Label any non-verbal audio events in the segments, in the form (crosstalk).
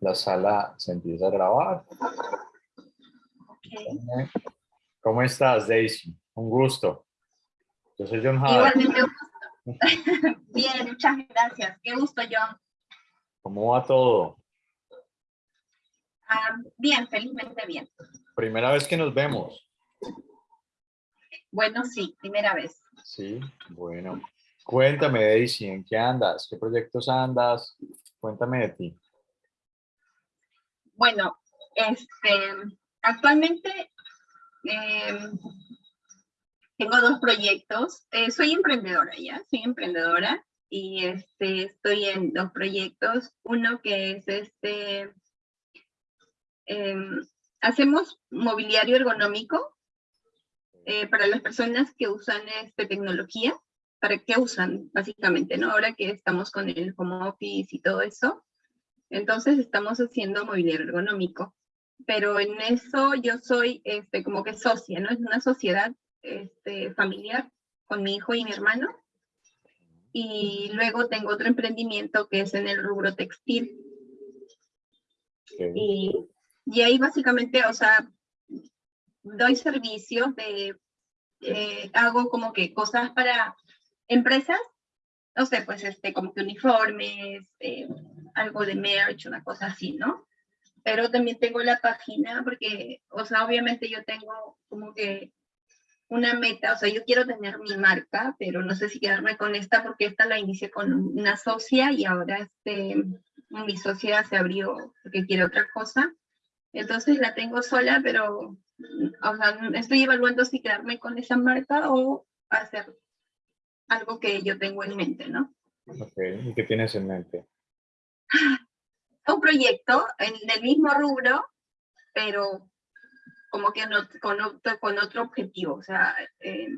La sala se empieza a grabar. Okay. ¿Cómo estás, Daisy? Un gusto. Yo soy John Howard. Igualmente un gusto. (laughs) Bien, muchas gracias. Qué gusto, John. ¿Cómo va todo? Ah, bien, felizmente bien. Primera vez que nos vemos. Bueno, sí, primera vez. Sí, bueno. Cuéntame, Daisy, ¿en qué andas? ¿Qué proyectos andas? Cuéntame de ti. Bueno, este, actualmente eh, tengo dos proyectos. Eh, soy emprendedora ya, soy emprendedora y este, estoy en dos proyectos. Uno que es este, em, hacemos mobiliario ergonómico eh, para las personas que usan este, tecnología. ¿Para qué usan, básicamente, no? Ahora que estamos con el home office y todo eso, entonces estamos haciendo mobiliario ergonómico. Pero en eso yo soy este, como que socia, ¿no? Es una sociedad este, familiar con mi hijo y mi hermano. Y luego tengo otro emprendimiento que es en el rubro textil. Y, y ahí básicamente, o sea, doy servicios de, eh, hago como que cosas para empresas, no sé, pues este, como que uniformes, eh, algo de merch, una cosa así, ¿no? Pero también tengo la página porque, o sea, obviamente yo tengo como que una meta, o sea, yo quiero tener mi marca, pero no sé si quedarme con esta porque esta la inicié con una socia y ahora este, mi socia se abrió porque quiere otra cosa. Entonces la tengo sola, pero, o sea, estoy evaluando si quedarme con esa marca o hacer algo que yo tengo en mente, ¿no? Ok, ¿y qué tienes en mente? Un proyecto en el mismo rubro, pero como que no, con, otro, con otro objetivo, o sea, eh,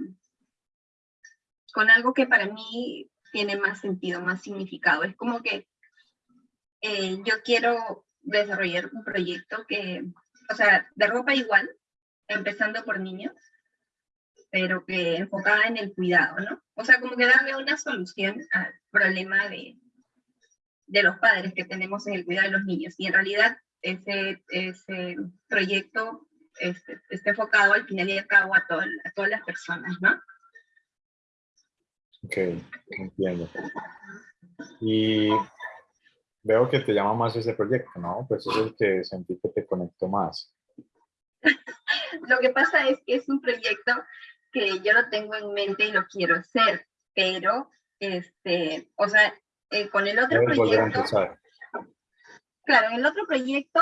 con algo que para mí tiene más sentido, más significado. Es como que eh, yo quiero desarrollar un proyecto que, o sea, de ropa igual, empezando por niños, pero que enfocada en el cuidado, ¿no? O sea, como que darle una solución al problema de, de los padres que tenemos en el cuidado de los niños. Y en realidad ese, ese proyecto este, está enfocado al final y al cabo a, a todas las personas, ¿no? Ok, entiendo. Y veo que te llama más ese proyecto, ¿no? Pues es el que sentí que te conectó más. (laughs) lo que pasa es que es un proyecto que yo lo tengo en mente y lo quiero hacer, pero, este, o sea, eh, con el otro proyecto... Claro, en el otro proyecto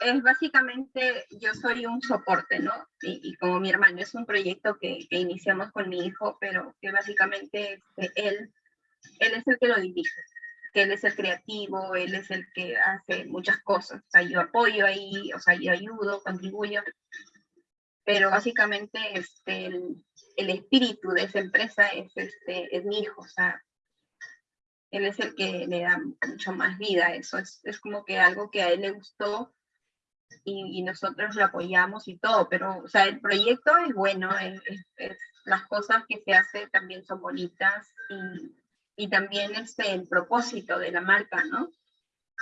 es básicamente, yo soy un soporte, ¿no? Y, como mi hermano, es un proyecto que, que, iniciamos con mi hijo, pero que básicamente este, él, él es el que lo dirige, que él es el creativo, él es el que hace muchas cosas, o sea, yo apoyo ahí, o sea, yo ayudo, contribuyo, pero básicamente este, el, el espíritu de esa empresa es, este, es mi hijo, o sea, él es el que le da mucho más vida a eso, es, es como que algo que a él le gustó y, y, nosotros lo apoyamos y todo, pero o sea, el proyecto es bueno, es, es, las cosas que se hacen también son bonitas y, y también este, el propósito de la marca, ¿no?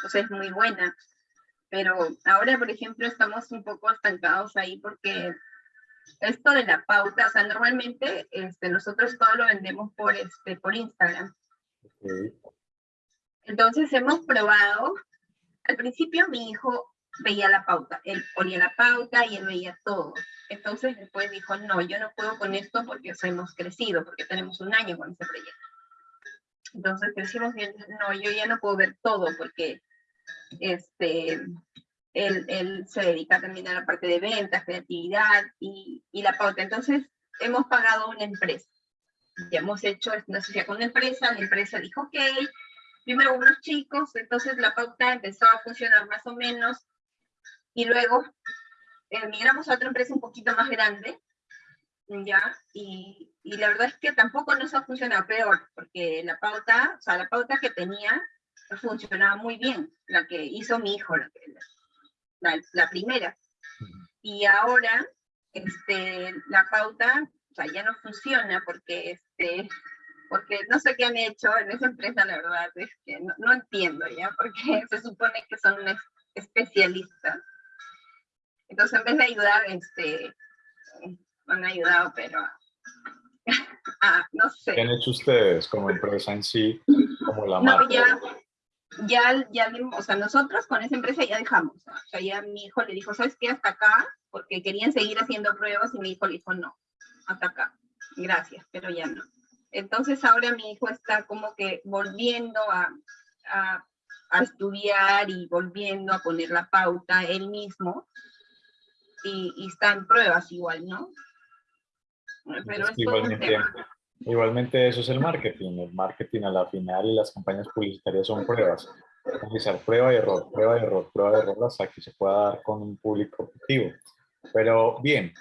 Sea, es muy buena. Pero ahora, por ejemplo, estamos un poco estancados ahí porque esto de la pauta, o sea, normalmente este, nosotros todo lo vendemos por, este, por Instagram. Entonces hemos probado, al principio mi hijo veía la pauta, él ponía la pauta y él veía todo. Entonces después dijo, no, yo no puedo con esto porque hemos crecido, porque tenemos un año con este proyecto. Entonces crecimos no, yo ya no puedo ver todo porque este, él, él se dedica también a la parte de ventas, creatividad y, y la pauta. Entonces hemos pagado una empresa. Ya hemos hecho una sociedad con una empresa, la empresa dijo, ok, primero unos chicos, entonces la pauta empezó a funcionar más o menos, y luego eh, migramos a otra empresa un poquito más grande, ya, y, y, la verdad es que tampoco nos ha funcionado peor, porque la pauta, o sea, la pauta que tenía funcionaba muy bien, la que hizo mi hijo, la, la, la primera. Y ahora, este, la pauta, o sea, ya no funciona porque porque no sé qué han hecho en esa empresa, la verdad, es que no, entiendo ya, porque (laughs) se supone que son especialistas. Entonces, en vez de ayudar, este, han ayudado, pero (laughs) ah, no sé. ¿Qué han hecho ustedes como empresa en sí, como la no, Ya, ya, ya, o sea, nosotros con esa empresa ya dejamos. O sea, ya mi hijo le dijo, ¿sabes qué? Hasta acá, porque querían seguir haciendo pruebas y mi hijo le dijo, no, hasta acá. Gracias, pero ya no. Entonces ahora mi hijo está como que volviendo a, a, estudiar y volviendo a poner la pauta él mismo y, y está en pruebas igual, ¿no? Pero es igualmente, igualmente eso es el marketing. El marketing a la final y las campañas publicitarias son pruebas. Realizar prueba y error, prueba y error, prueba y error hasta que se pueda dar con un público objetivo. Pero bien,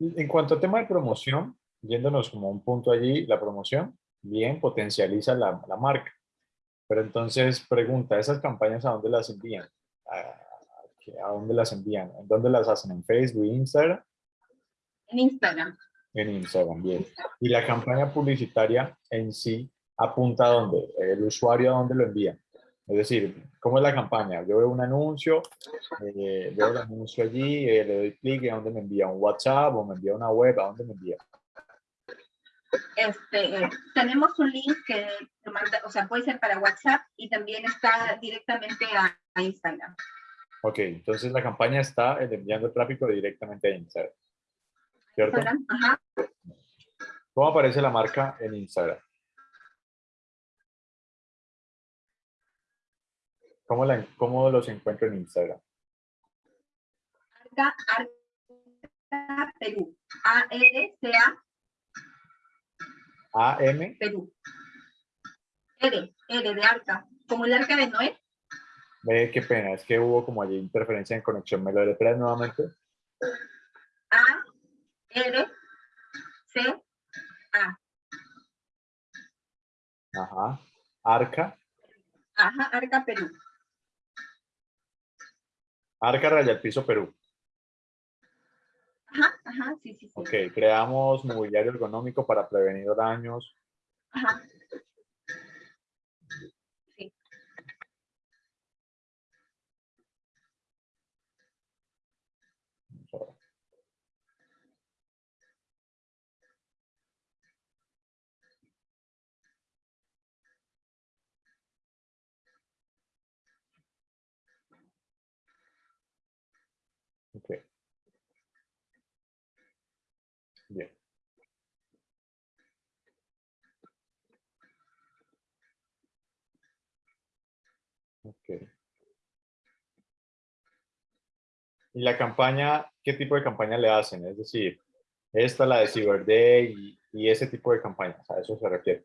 en cuanto al tema de promoción, yéndonos como un punto allí, la promoción, bien, potencializa la, la marca. Pero entonces, pregunta, ¿esas campañas a dónde las envían? ¿A, ¿A, dónde las envían? ¿En dónde las hacen? ¿En Facebook, Instagram? En Instagram. En Instagram, bien. ¿Y la campaña publicitaria en sí apunta a dónde? ¿El usuario a dónde lo envía? Es decir, ¿cómo es la campaña? Yo veo un anuncio, eh, veo el anuncio allí, eh, le doy clic y a dónde me envía un WhatsApp o me envía una web, ¿a dónde me envía? Este, tenemos un link que o sea, puede ser para WhatsApp y también está directamente a, Instagram. Ok, entonces la campaña está enviando tráfico directamente a Instagram. ¿Cierto? Ajá. ¿Cómo aparece la marca en Instagram? ¿Cómo, la, ¿Cómo, los encuentro en Instagram? Arca, Arca Perú. A-R-C-A A-M. Perú. R, R de Arca. Como el Arca de Noé. Ve, qué pena, es que hubo como allí interferencia en conexión. ¿Me lo deletreas nuevamente? A, R, C, A. Ajá. Arca. Ajá, Arca Perú. Arca Raya Piso Perú. Ajá, ajá, sí, sí, sí. Ok, creamos mobiliario ergonómico para prevenir daños. Ajá. Sí. Ok. Bien. Ok. ¿Y la campaña, qué tipo de campaña le hacen? Es decir, esta, la de Cyber Day y, ese tipo de campañas, a eso se refiere.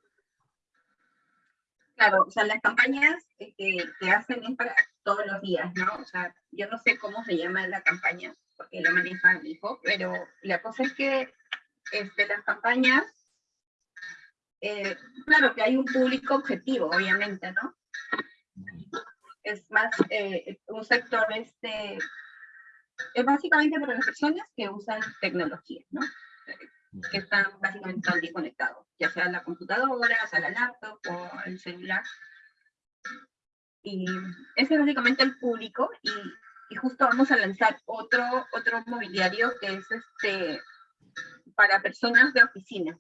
Claro, o sea, las campañas que, que hacen es para todos los días, ¿no? O sea, yo no sé cómo se llama la campaña, porque lo maneja mi hijo, pero la cosa es que este, las campañas, eh, claro que hay un público objetivo, obviamente, ¿no? Es más, eh, un sector, este, es básicamente para las personas que usan tecnología, ¿no? Que están básicamente todo el día conectados, ya sea la computadora, sea la laptop o el celular. Y ese es básicamente el público y, y justo vamos a lanzar otro, otro mobiliario que es este, para personas de oficina,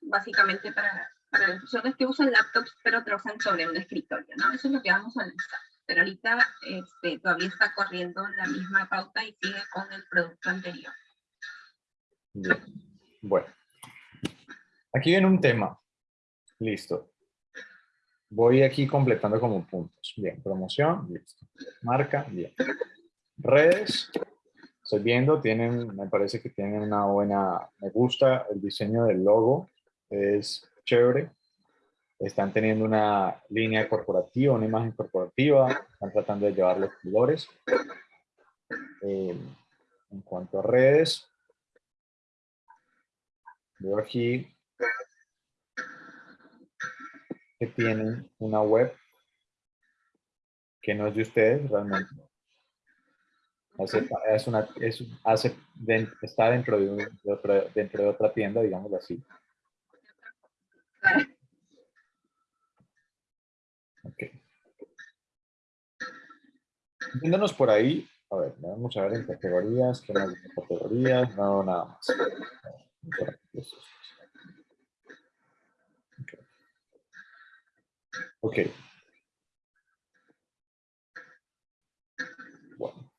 básicamente para, para las personas que usan laptops pero trabajan sobre un escritorio, ¿no? Eso es lo que vamos a lanzar. Pero ahorita este, todavía está corriendo la misma pauta y sigue con el producto anterior. Bien. Bueno, aquí viene un tema. Listo. Voy aquí completando como puntos. Bien, promoción, listo. Marca, bien. Redes, estoy viendo, tienen, me parece que tienen una buena, me gusta el diseño del logo, es chévere. Están teniendo una línea corporativa, una imagen corporativa, están tratando de llevar los colores. Eh, en cuanto a redes, veo aquí que tienen una web que no es de ustedes realmente está dentro de, de otra tienda, digámoslo así. Viéndonos por ahí, a ver, vamos a ver en categorías, ¿qué más en categorías? No, nada más. Ok. Bueno.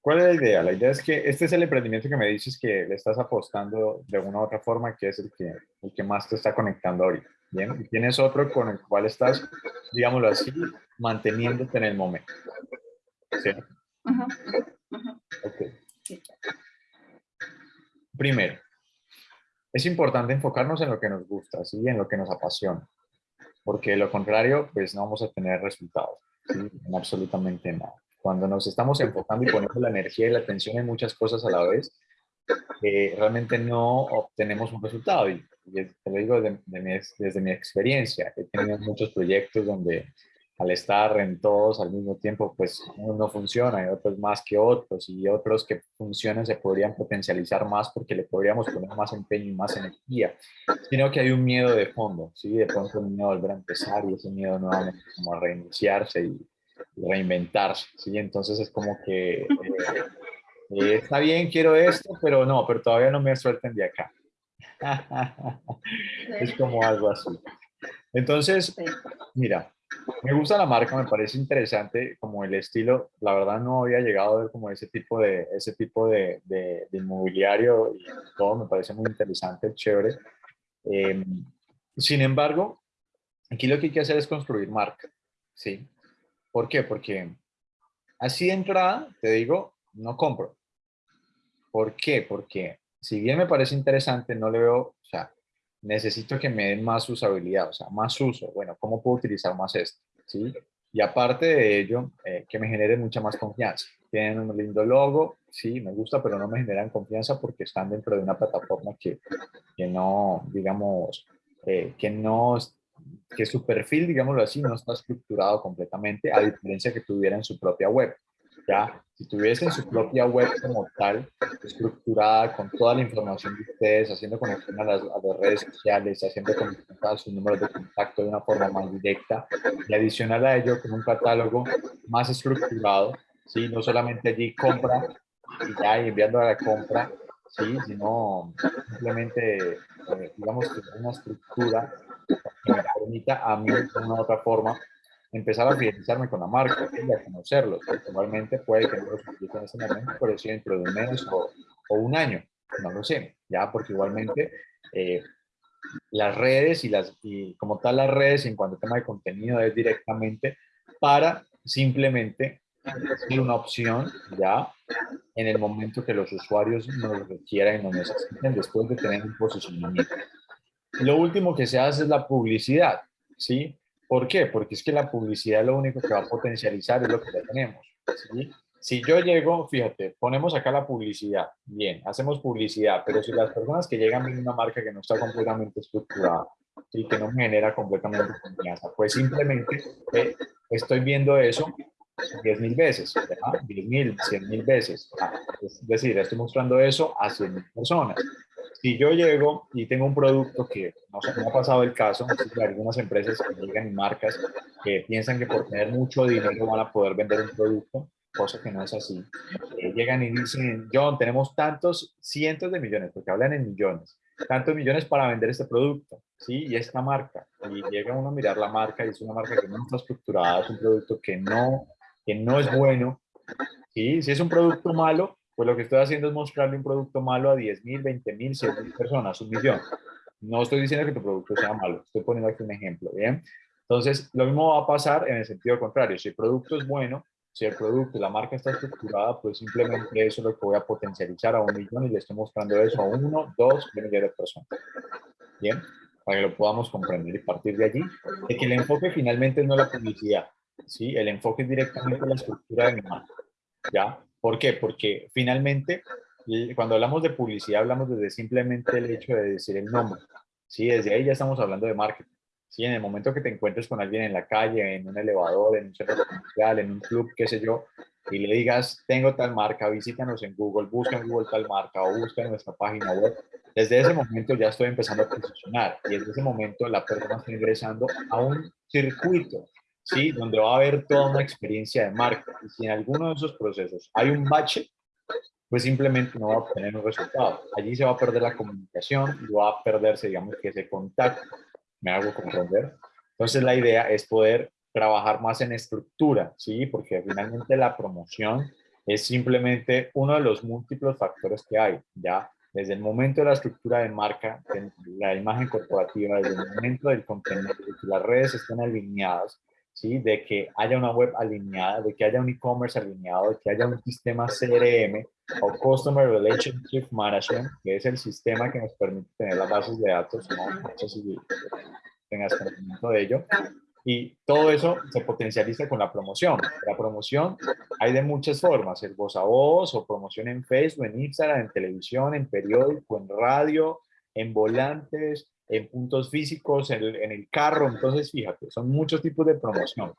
¿Cuál es la idea? La idea es que este es el emprendimiento que me dices que le estás apostando de una u otra forma, que es que, el que más te está conectando ahorita. Bien, y tienes otro con el cual estás, digámoslo así, manteniéndote en el momento. ¿Sí? Primero, es importante enfocarnos en lo que nos gusta, ¿sí? en lo que nos apasiona, porque de lo contrario, pues no vamos a tener resultados, en absolutamente nada. Cuando nos estamos enfocando y poniendo la energía y la atención en muchas cosas a la vez, eh, realmente no obtenemos un resultado. Y, te lo digo desde mi experiencia. He tenido muchos proyectos donde al estar en todos al mismo tiempo, pues uno no funciona y otros más que otros y otros que funcionan se podrían potencializar más porque le podríamos poner más empeño y más energía, sino que hay un miedo de fondo, ¿sí? De pronto un miedo a volver a empezar y ese miedo nuevamente como a reiniciarse y, reinventarse, ¿sí? Entonces es como que eh, eh, está bien, quiero esto, pero no, pero todavía no me suelten de acá. (laughs) es como algo así. Entonces, mira, me gusta la marca, me parece interesante como el estilo. La verdad no había llegado a ver como ese tipo de, ese tipo de, de, inmobiliario y todo, me parece muy interesante, chévere. Em, sin embargo, aquí lo que hay que hacer es construir marca, ¿sí? ¿Por qué? Porque así de entrada, te digo, no compro. ¿Por qué? Porque si bien me parece interesante, no le veo, o sea, necesito que me den más usabilidad, o sea, más uso. Bueno, ¿cómo puedo utilizar más esto? ¿Sí? Y aparte de ello, eh, que me genere mucha más confianza. Tienen un lindo logo, sí, me gusta, pero no me generan confianza porque están dentro de una plataforma que, que no, digamos, eh, que no que su perfil, digámoslo así, no está estructurado completamente, a diferencia que tuviera en su propia web. Ya, si tuviesen su propia web como tal, estructurada con toda la información de ustedes, haciendo conexión a las, redes sociales, haciendo conexión a sus números de contacto de una forma más directa, y adicional a ello con un catálogo más estructurado, ¿sí? no solamente allí compra y ya y enviando a la compra, ¿sí? sino simplemente, eh, digamos, una estructura que me permita a mí de una u otra forma empezar a fidelizarme con la marca y a conocerlos, igualmente puede que no los en ese momento, pero sí dentro de un mes o, un año, no lo sé, ya, porque igualmente eh, las redes y, las, y como tal las redes en cuanto a tema de contenido es directamente para simplemente ser una opción ya en el momento que los usuarios nos requieran y nos necesiten después de tener un posicionamiento. Lo último que se hace es la publicidad, ¿sí? ¿Por qué? Porque es que la publicidad lo único que va a potencializar es lo que ya tenemos, ¿sí? Si yo llego, fíjate, ponemos acá la publicidad, bien, hacemos publicidad, pero si las personas que llegan ven una marca que no está completamente estructurada y que no genera completamente confianza, pues simplemente eh, estoy viendo eso 10 mil veces, 10 mil, 100 mil veces. es decir, estoy mostrando eso a 100 mil personas. Si yo llego y tengo un producto que no me ha pasado el caso, algunas empresas que llegan y marcas que piensan que por tener mucho dinero van a poder vender un producto, cosa que no es así. Eh, llegan y dicen, John, tenemos tantos cientos de millones, porque hablan en millones, tantos millones para vender este producto, ¿sí? Y esta marca. Y llega uno a mirar la marca y es una marca que no está estructurada, es un producto que no que no es bueno, ¿sí? si es un producto malo, pues lo que estoy haciendo es mostrarle un producto malo a 10 mil, 20 mil, 100 mil personas, un millón. No estoy diciendo que tu producto sea malo, estoy poniendo aquí un ejemplo, ¿bien? Entonces, lo mismo va a pasar en el sentido contrario. Si el producto es bueno, si el producto la marca está estructurada, pues simplemente eso es lo que voy a potencializar a un millón y le estoy mostrando eso a uno, dos, tres millones de personas. Bien, para que lo podamos comprender y partir de allí, de que el enfoque finalmente no es la publicidad, ¿sí? El enfoque es directamente en la estructura de mi marca, ¿ya? ¿Por qué? Porque finalmente, cuando hablamos de publicidad, hablamos desde simplemente el hecho de decir el nombre, ¿sí? Desde ahí ya estamos hablando de marketing, ¿sí? En el momento que te encuentres con alguien en la calle, en un elevador, en un centro comercial, en un club, qué sé yo, y le digas, tengo tal marca, visítanos en Google, busca en Google tal marca o busca en nuestra página web, Desde ese momento ya estoy empezando a posicionar y desde ese momento la persona está ingresando a un circuito, ¿sí? Donde va a haber toda una experiencia de marca. Y si en alguno de esos procesos hay un bache, pues simplemente no va a obtener un resultado. Allí se va a perder la comunicación y va a perderse, digamos, que ese contacto. ¿Me hago comprender? Entonces la idea es poder trabajar más en estructura, ¿sí? Porque finalmente la promoción es simplemente uno de los múltiples factores que hay, ¿ya? Desde el momento de la estructura de marca, de la imagen corporativa, desde el momento del contenido, de que las redes estén alineadas, ¿sí? De que haya una web alineada, de que haya un e-commerce alineado, de que haya un sistema CRM o Customer Relationship Management, que es el sistema que nos permite tener las bases de datos, ¿no? No sé si tengas conocimiento de ello y todo eso se potencializa con la promoción. La promoción hay de muchas formas, el voz a voz o promoción en Facebook, en Instagram, en televisión, en periódico, en radio, en volantes, en puntos físicos, en el, carro. Entonces, fíjate, son muchos tipos de promoción.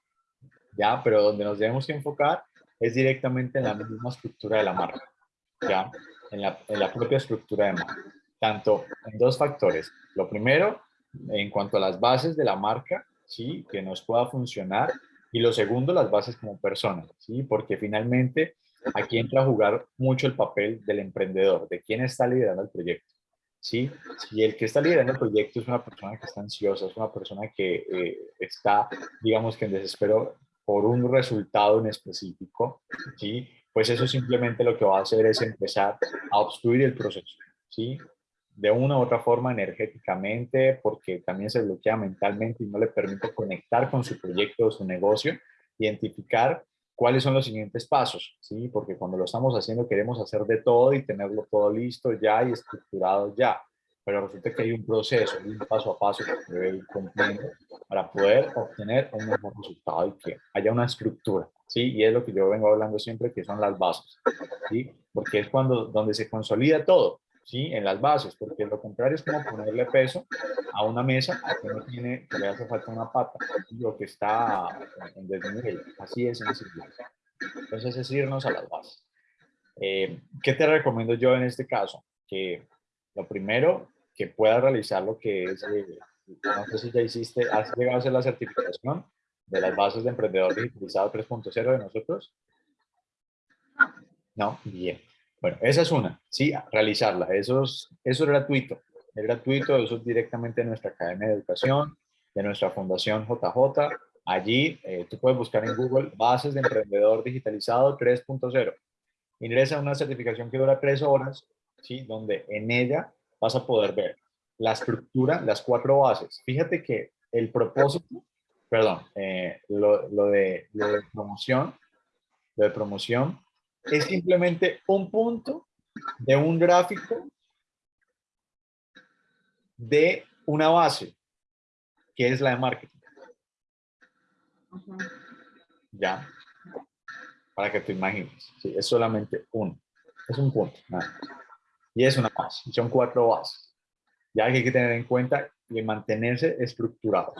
¿Ya? Pero donde nos debemos enfocar es directamente en la misma estructura de la marca. ¿Ya? En la, en la propia estructura de marca. Tanto en dos factores. Lo primero, en cuanto a las bases de la marca, ¿sí? Que nos pueda funcionar. Y lo segundo, las bases como persona, ¿sí? Porque finalmente aquí entra a jugar mucho el papel del emprendedor, de quién está liderando el proyecto, ¿sí? Si el que está liderando el proyecto es una persona que está ansiosa, es una persona que eh, está, digamos que en desespero por un resultado en específico, ¿sí? Pues eso simplemente lo que va a hacer es empezar a obstruir el proceso, ¿sí? de una u otra forma energéticamente, porque también se bloquea mentalmente y no le permite conectar con su proyecto o su negocio, identificar cuáles son los siguientes pasos, ¿sí? Porque cuando lo estamos haciendo queremos hacer de todo y tenerlo todo listo ya y estructurado ya, pero resulta que hay un proceso, un paso a paso que debe ir cumpliendo para poder obtener un mejor resultado y que haya una estructura, ¿sí? Y es lo que yo vengo hablando siempre, que son las bases, ¿sí? Porque es cuando, donde se consolida todo, ¿sí? En las bases, porque lo contrario es como ponerle peso a una mesa que no tiene, que le hace falta una pata, lo que está en desnivel. Así es sencillo. Entonces es irnos a las bases. Eh, ¿Qué te recomiendo yo en este caso? Que lo primero, que puedas realizar lo que es, eh, no sé si ya hiciste, ¿has llegado a hacer la certificación de las bases de emprendedor digitalizado 3.0 de nosotros? No, bien. Bueno, esa es una, sí, realizarla. Eso es, eso es gratuito. Es gratuito, eso es directamente de nuestra Academia de Educación, de nuestra Fundación JJ. Allí eh, tú puedes buscar en Google Bases de Emprendedor Digitalizado 3.0. Ingresa a una certificación que dura tres horas, ¿sí? donde en ella vas a poder ver la estructura, las cuatro bases. Fíjate que el propósito, perdón, eh, lo, lo, de, lo de promoción, lo de promoción es simplemente un punto de un gráfico de una base, que es la de marketing. ¿Ya? Para que te imagines. Sí, es solamente uno. Es un punto. Y es una base. Son cuatro bases. Ya hay que tener en cuenta y mantenerse estructurados.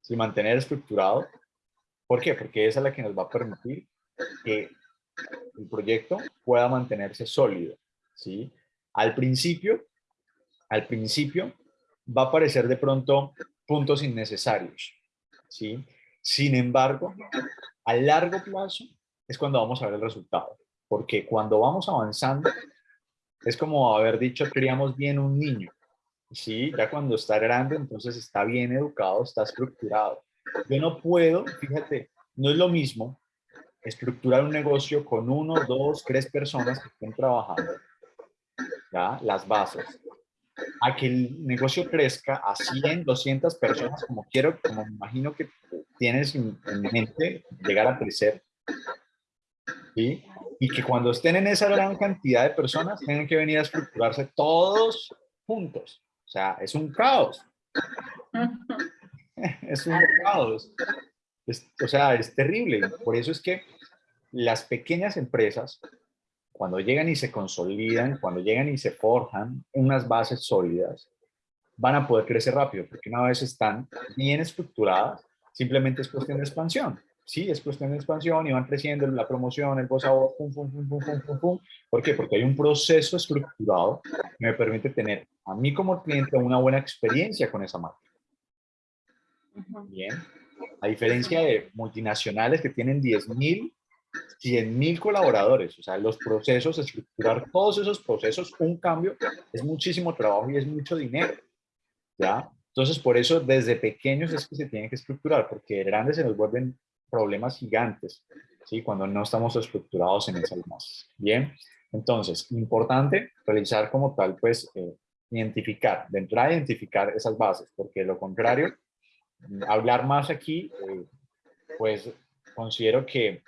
Si mantener estructurado, ¿por qué? Porque esa es la que nos va a permitir que el proyecto pueda mantenerse sólido, ¿sí? Al principio, al principio va a aparecer de pronto puntos innecesarios, ¿sí? Sin embargo, a largo plazo es cuando vamos a ver el resultado, porque cuando vamos avanzando es como haber dicho criamos bien un niño, ¿sí? Ya cuando está grande, entonces está bien educado, está estructurado. Yo no puedo, fíjate, no es lo mismo estructurar un negocio con uno, dos, tres personas que estén trabajando, ¿ya? las bases, a que el negocio crezca a 100, 200 personas, como quiero, como me imagino que tienes en, mente llegar a crecer, ¿sí? y que cuando estén en esa gran cantidad de personas, tienen que venir a estructurarse todos juntos. O sea, es un caos. (laughs) (laughs) es un caos o sea, es terrible. Por eso es que las pequeñas empresas, cuando llegan y se consolidan, cuando llegan y se forjan unas bases sólidas, van a poder crecer rápido, porque una vez están bien estructuradas, simplemente es cuestión de expansión. sí, es cuestión de expansión y van creciendo la promoción, el voz a voz, pum, pum, pum, pum, pum, pum, pum. ¿Por qué? Porque hay un proceso estructurado que me permite tener a mí como cliente una buena experiencia con esa marca. Bien. A diferencia de multinacionales que tienen 10.000, 100.000 colaboradores, o sea, los procesos, estructurar todos esos procesos, un cambio, es muchísimo trabajo y es mucho dinero, ¿ya? Entonces, por eso, desde pequeños es que se tiene que estructurar, porque grandes se nos vuelven problemas gigantes, ¿sí? Cuando no estamos estructurados en esas bases. Bien, entonces, importante realizar como tal, pues, eh, identificar, de entrada identificar esas bases, porque lo contrario, hablar más aquí, eh, pues, considero que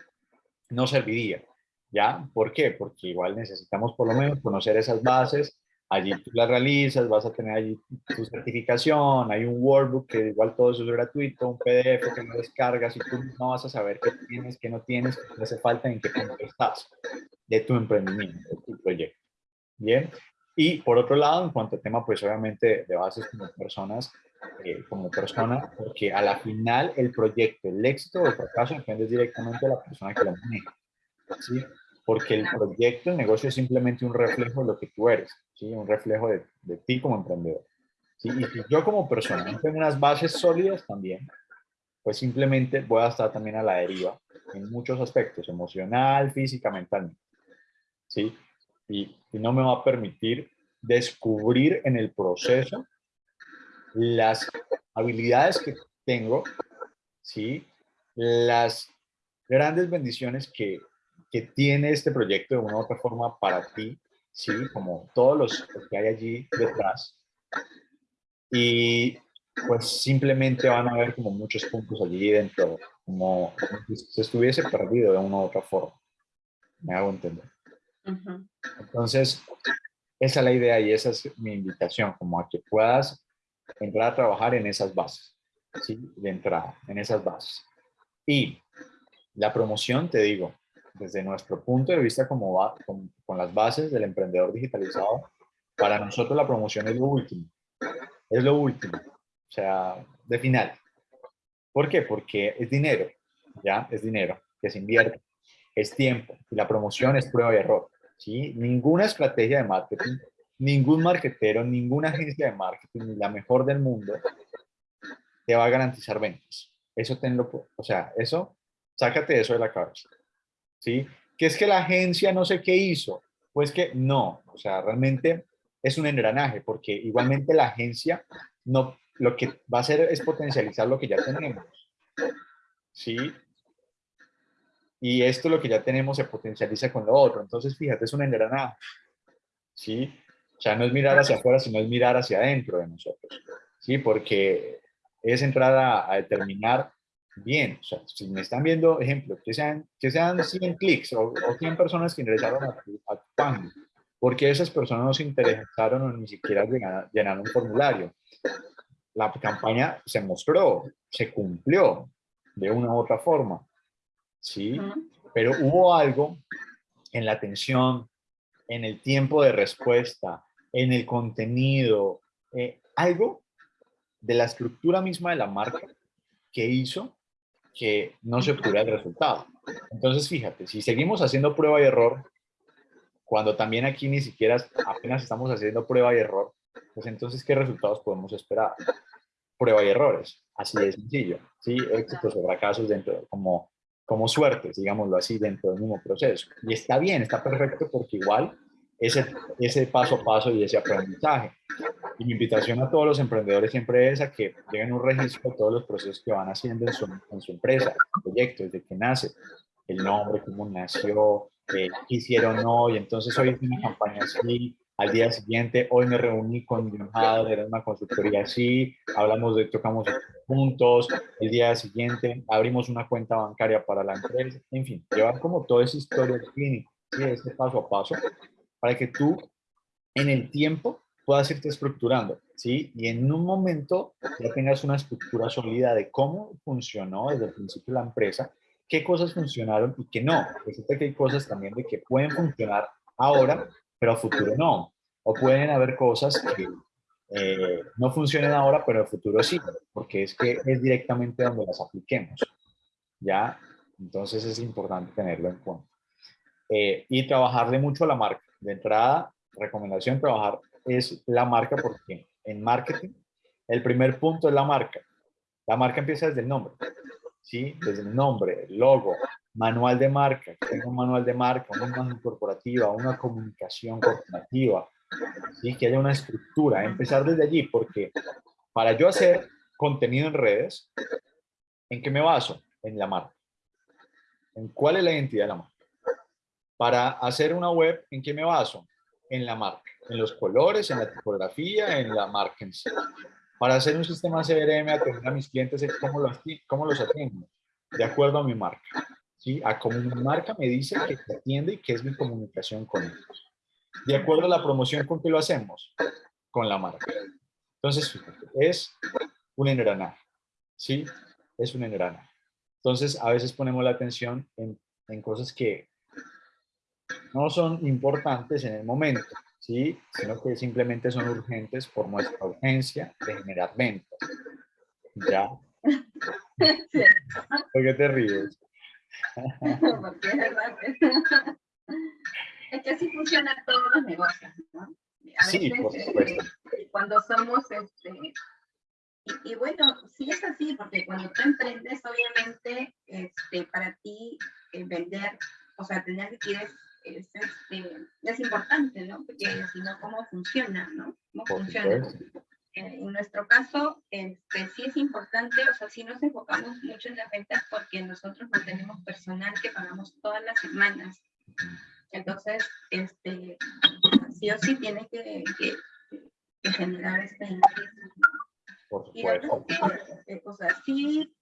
no serviría, ¿ya? ¿Por qué? Porque igual necesitamos por lo menos conocer esas bases, allí tú las realizas, vas a tener allí tu certificación, hay un workbook que igual todo eso es gratuito, un PDF que lo descargas y tú no vas a saber qué tienes, qué no tienes, qué hace falta, en qué punto estás de tu emprendimiento, de tu proyecto. Bien, y por otro lado, en cuanto al tema, pues obviamente de bases como personas, eh, como persona, porque a la final el proyecto, el éxito o el fracaso depende directamente de la persona que lo maneja. ¿sí? Porque el proyecto, el negocio es simplemente un reflejo de lo que tú eres, ¿sí? un reflejo de, de ti como emprendedor. ¿sí? Y si yo como persona no tengo unas bases sólidas también, pues simplemente voy a estar también a la deriva en muchos aspectos, emocional, física, mentalmente. ¿sí? Y, y no me va a permitir descubrir en el proceso las habilidades que tengo, ¿sí? las grandes bendiciones que, que tiene este proyecto de una u otra forma para ti, ¿sí? como todos los que hay allí detrás. Y pues simplemente van a haber como muchos puntos allí dentro, como, si se estuviese perdido de una u otra forma. Me hago entender. Entonces, esa es la idea y esa es mi invitación, como a que puedas entrar a trabajar en esas bases, ¿sí? De entrada, en esas bases. Y la promoción, te digo, desde nuestro punto de vista como va, con, las bases del emprendedor digitalizado, para nosotros la promoción es lo último. Es lo último. O sea, de final. ¿Por qué? Porque es dinero, ¿ya? Es dinero que se invierte. Es tiempo. Y la promoción es prueba y error, ¿sí? Ninguna estrategia de marketing ningún marketero, ninguna agencia de marketing, ni la mejor del mundo, te va a garantizar ventas. Eso tenlo, o sea, eso, sácate eso de la cabeza. ¿Sí? Que es que la agencia no sé qué hizo. Pues que no, o sea, realmente es un engranaje, porque igualmente la agencia no, lo que va a hacer es potencializar lo que ya tenemos. ¿Sí? Y esto lo que ya tenemos se potencializa con lo otro. Entonces, fíjate, es un engranaje. ¿Sí? O sea, no es mirar hacia afuera, sino es mirar hacia adentro de nosotros. ¿Sí? Porque es entrar a, determinar bien. O sea, si me están viendo, ejemplo, que sean, que sean 100 clics o, 100 personas que ingresaron a tu, a página, porque esas personas no se interesaron o ni siquiera llenaron, un formulario. La campaña se mostró, se cumplió de una u otra forma. ¿Sí? Pero hubo algo en la atención, en el tiempo de respuesta, en el contenido, eh, algo de la estructura misma de la marca que hizo que no se obtuviera el resultado. Entonces, fíjate, si seguimos haciendo prueba y error, cuando también aquí ni siquiera apenas estamos haciendo prueba y error, pues entonces, ¿qué resultados podemos esperar? Prueba y errores, así de sencillo, ¿sí? Éxitos o fracasos dentro, como, como suertes, digámoslo así, dentro del mismo proceso. Y está bien, está perfecto porque igual ese, ese paso a paso y ese aprendizaje. Y mi invitación a todos los emprendedores siempre es a que lleven un registro de todos los procesos que van haciendo en su, en su empresa, proyecto, desde que nace, el nombre, cómo nació, qué hicieron hoy, entonces hoy es una campaña así, al día siguiente, hoy me reuní con John era una consultoría así, hablamos de, tocamos puntos, el día siguiente abrimos una cuenta bancaria para la empresa, en fin, llevar como toda esa historia clínica, ¿sí? ese paso a paso, para que tú en el tiempo puedas irte estructurando, ¿sí? Y en un momento ya tengas una estructura sólida de cómo funcionó desde el principio la empresa, qué cosas funcionaron y qué no. Resulta que hay cosas también de que pueden funcionar ahora, pero a futuro no. O pueden haber cosas que eh, no funcionen ahora, pero a futuro sí, porque es que es directamente donde las apliquemos. ¿Ya? Entonces es importante tenerlo en cuenta. Eh, y trabajarle mucho a la marca. De entrada, recomendación, trabajar es la marca porque en marketing el primer punto es la marca. La marca empieza desde el nombre, ¿sí? Desde el nombre, el logo, manual de marca, tengo un manual de marca, una imagen corporativa, una comunicación corporativa, ¿sí? Que haya una estructura, empezar desde allí, porque para yo hacer contenido en redes, ¿en qué me baso? En la marca. ¿En cuál es la identidad de la marca? Para hacer una web, ¿en qué me baso? En la marca, en los colores, en la tipografía, en la marca en sí. Para hacer un sistema CRM, atender a mis clientes, ¿cómo los, cómo los atiendo? De acuerdo a mi marca. ¿sí? A cómo mi marca me dice que atiende y que es mi comunicación con ellos. De acuerdo a la promoción, ¿con qué lo hacemos? Con la marca. Entonces, es un engranaje. ¿Sí? Es un engranaje. Entonces, a veces ponemos la atención en, en cosas que no son importantes en el momento, ¿sí? sino que simplemente son urgentes por nuestra urgencia de generar ventas. ¿Ya? ¿Por qué te ríes? Porque es verdad. (laughs) Es que así funcionan todos los negocios, ¿no? sí, por supuesto. Eh, cuando somos, este, y, y, bueno, sí es así, porque cuando tú emprendes, obviamente, este, para ti eh, vender, o sea, tener liquidez es, este, es importante, ¿no? Porque si no, ¿cómo funciona, no? ¿Cómo funciona? Eh, en nuestro caso, este, sí es importante, o sea, sí nos enfocamos mucho en las ventas porque nosotros no tenemos personal que pagamos todas las semanas. Entonces, este, sí o sí tiene que, que, que generar este ingreso. Por supuesto. Eh, o sea, sí,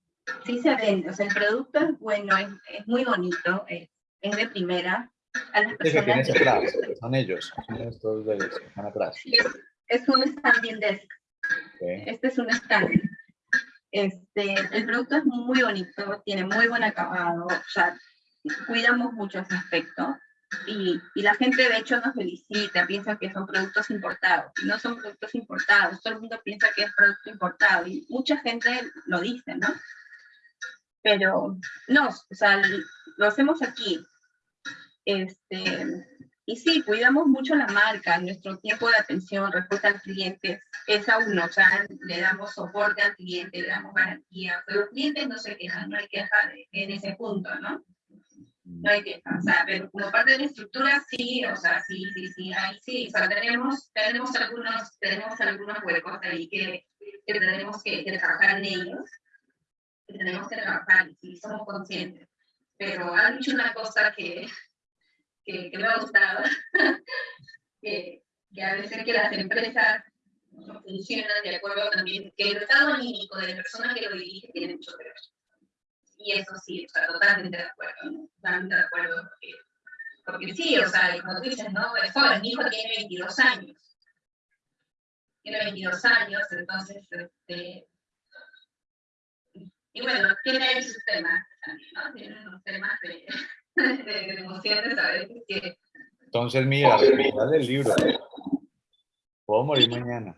sí se vende, o sea, el producto es bueno, es, es muy bonito, es, es de primera, a las personas. Que atrás, son ellos, son estos de ellos, están atrás. Es, es un standing desk. Okay. Este es un stand. Este, el producto es muy bonito, tiene muy buen acabado, o sea, cuidamos mucho ese aspecto. Y, y, la gente de hecho nos felicita, piensa que son productos importados. Y no son productos importados, todo el mundo piensa que es producto importado. Y mucha gente lo dice, ¿no? Pero no, o sea, lo hacemos aquí. Este, y sí, cuidamos mucho la marca, nuestro tiempo de atención, respuesta al cliente es a uno, o sea, le damos soporte al cliente, le damos garantía, pero los clientes no se quejan, no hay queja en ese punto, ¿no? No hay queja, o sea, pero como parte de la estructura sí, o sea, sí, sí, sí, ahí sí, o sea, tenemos, tenemos, algunos, tenemos algunos huecos ahí que, que tenemos que, que trabajar en ellos, que tenemos que trabajar, y sí, somos conscientes, pero han dicho una cosa que que, que me ha gustado, (laughs) que, que, a veces que las empresas no funcionan de acuerdo también, que el estado anímico de la persona que lo dirige tiene mucho que ver. Y eso sí, o sea, totalmente de acuerdo, ¿no? totalmente de acuerdo, porque, porque sí, o sea, como tú dices, ¿no? Es joven, mi hijo tiene 22 años. Tiene 22 años, entonces, este, y bueno, tiene sus temas también, ¿no? Tiene unos temas de de que... Entonces, mira, mira del libro. Puedo morir mañana.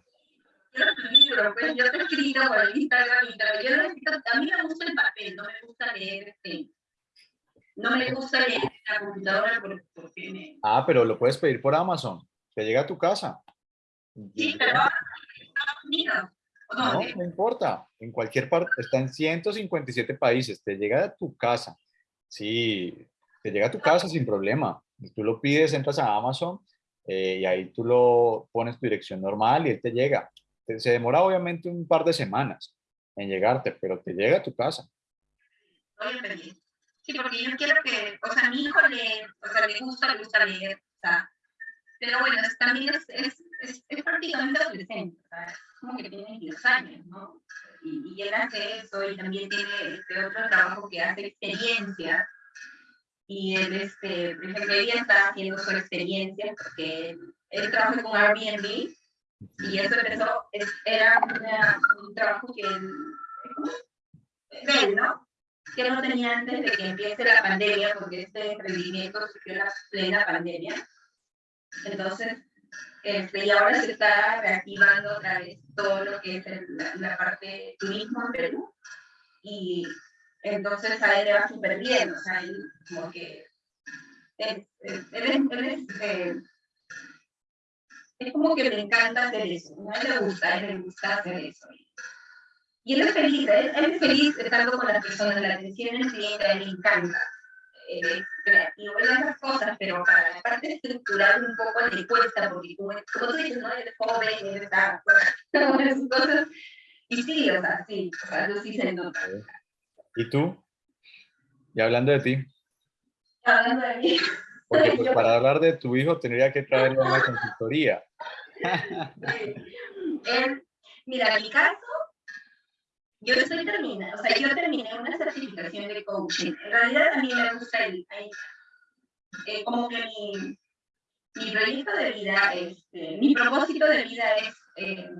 Libro, pues yo te escribo por el Instagram, yo necesito, a mí me gusta el papel, no me gusta leer este, no me gusta leer la computadora porque me... Ah, pero lo puedes pedir por Amazon, te llega a tu casa. Sí, pero no, no, no importa, en cualquier parte, está en 157 países, te llega a tu casa. Sí, te llega a tu casa sin problema. Tú lo pides, entras a Amazon eh, y ahí tú lo pones tu dirección normal y él te llega. Se demora obviamente un par de semanas en llegarte, pero te llega a tu casa. Sí, porque yo quiero que, o sea, mi hijo le, o sea, le gusta, le gusta leer, o sea, pero bueno, también es, es, es, es prácticamente adolescente, o sea, es como que tiene 10 años, ¿no? Y, y él hace eso y también tiene este otro trabajo que hace experiencias y él, este, por ejemplo, ella está haciendo su experiencia porque él, él trabaja con Airbnb y eso empezó, es, era una, un trabajo que él, él, ¿no? Que no tenía antes de que empiece la pandemia, porque este emprendimiento surgió la plena pandemia. Entonces, este, y ahora se está reactivando otra vez todo lo que es el, la, la parte turismo en Perú. Y Entonces a él le va súper bien, o sea, él como que él, él, eh, es como que le encanta hacer eso, a él le gusta, él le gusta hacer eso. Y él es feliz, él, es feliz estando con las personas, la atención al cliente, a él le encanta. Eh, creativo en esas cosas, pero para la parte estructural un poco le cuesta, porque como, como tú dices, no eres joven, eres está, (laughs) esas cosas. Y sí, o sea, sí, o sea, eso sí se nota. ¿Y tú? Y hablando de ti. Hablando de mí. Porque pues, (laughs) para hablar de tu hijo tendría que traerlo a una consultoría. mira, en mi caso, yo estoy terminando, o sea, yo terminé una certificación de coaching. En realidad a mí me gusta el, eh, como que mi, mi proyecto de vida, este, mi propósito de vida es, eh,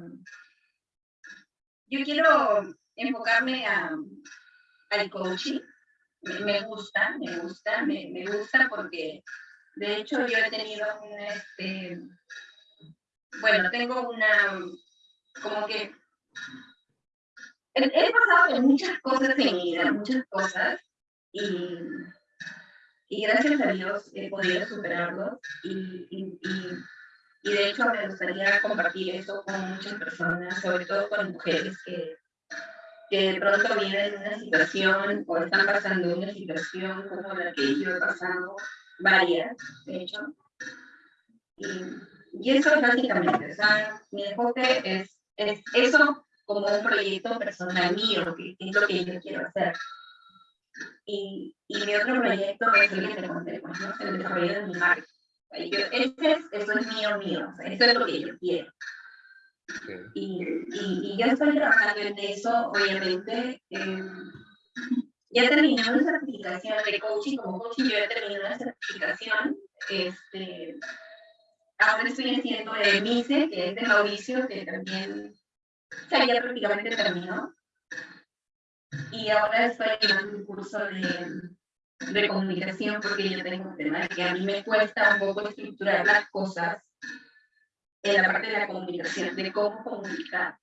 yo quiero enfocarme a, al coaching. Me, gusta, me gusta, me, me, gusta porque de hecho yo he tenido un, este, bueno, tengo una, como que he, pasado por muchas cosas en mi vida, muchas cosas, y, y gracias a Dios he podido superarlos, y, y, y, de hecho me gustaría compartir eso con muchas personas, sobre todo con mujeres que, que de pronto viven una situación o están pasando una situación como la que yo he pasado, varias, de hecho. Y, y eso es básicamente, o sea, mi enfoque es, es eso como un proyecto personal mío, que es lo que yo quiero hacer. Y, y mi otro proyecto es el que te conté, ¿no? el desarrollo de mi marca. Ese es, eso es mío, mío, o sea, eso es lo que yo quiero. Y, y, y, yo estoy trabajando en eso, obviamente. Eh, ya terminé una certificación de coaching, como coaching yo ya terminé una certificación. Este, ahora estoy haciendo de MICE, que es de Mauricio, que también sea, ya prácticamente terminó. Y ahora estoy en un curso de, de comunicación porque yo tengo un tema que a mí me cuesta un poco estructurar las cosas en la parte de la comunicación, de cómo comunicar.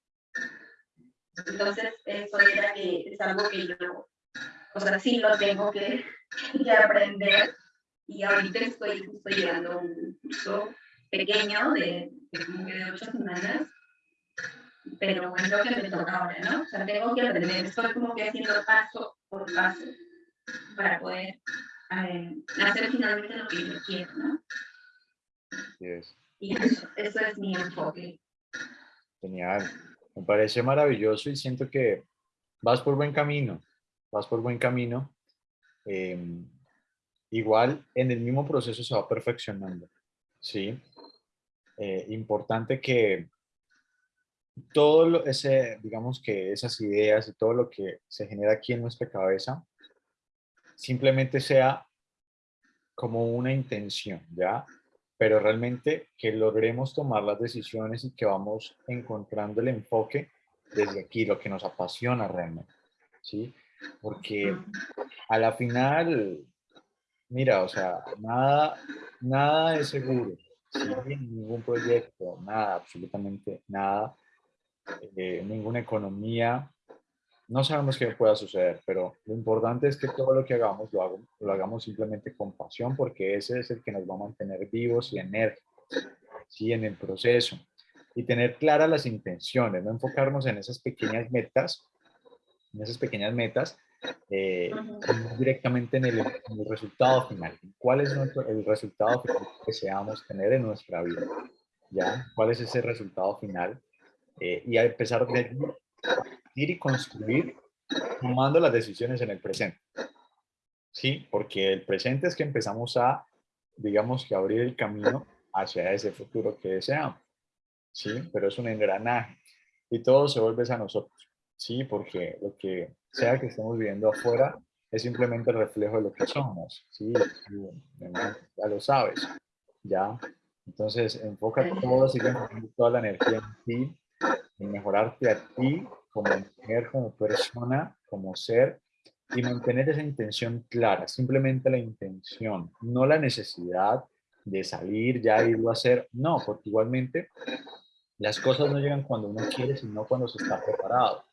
Entonces, eso era que es algo que yo, o sea, sí lo tengo que, que aprender. Y ahorita estoy justo llevando un curso pequeño de, de como que de ocho semanas pero es lo que me toca ahora, ¿no? O sea, tengo que aprender, estoy como que haciendo paso por paso para poder eh, hacer finalmente lo que yo quiero, ¿no? Yes. Y eso, eso es mi enfoque. Genial. Me parece maravilloso y siento que vas por buen camino, vas por buen camino. Eh, igual en el mismo proceso se va perfeccionando, ¿sí? Eh, importante que todo ese, digamos que esas ideas y todo lo que se genera aquí en nuestra cabeza, simplemente sea como una intención, ¿ya? Pero realmente que logremos tomar las decisiones y que vamos encontrando el enfoque desde aquí, lo que nos apasiona realmente, ¿sí? Porque a la final, mira, o sea, nada, nada es seguro, ¿sí? Ningún proyecto, nada, absolutamente nada eh, ninguna economía. No sabemos qué pueda suceder, pero lo importante es que todo lo que hagamos lo, lo hagamos simplemente con pasión, porque ese es el que nos va a mantener vivos y enérgicos ¿sí? en el proceso. Y tener claras las intenciones, no enfocarnos en esas pequeñas metas, en esas pequeñas metas, eh, directamente en el, en el, resultado final. ¿Cuál es nuestro, el resultado final que deseamos tener en nuestra vida? ¿Ya? ¿Cuál es ese resultado final? eh, y a empezar de ir y construir tomando las decisiones en el presente. Sí, porque el presente es que empezamos a, digamos que abrir el camino hacia ese futuro que deseamos. Sí, pero es un engranaje y todo se vuelve a nosotros. Sí, porque lo que sea que estemos viviendo afuera es simplemente el reflejo de lo que somos. Sí, ya lo sabes. Ya. Entonces, enfoca todo, sigue toda la energía en ti en mejorarte a ti como mujer, como persona, como ser y mantener esa intención clara, simplemente la intención, no la necesidad de salir ya y a hacer, no, porque igualmente las cosas no llegan cuando uno quiere, sino cuando se está preparado.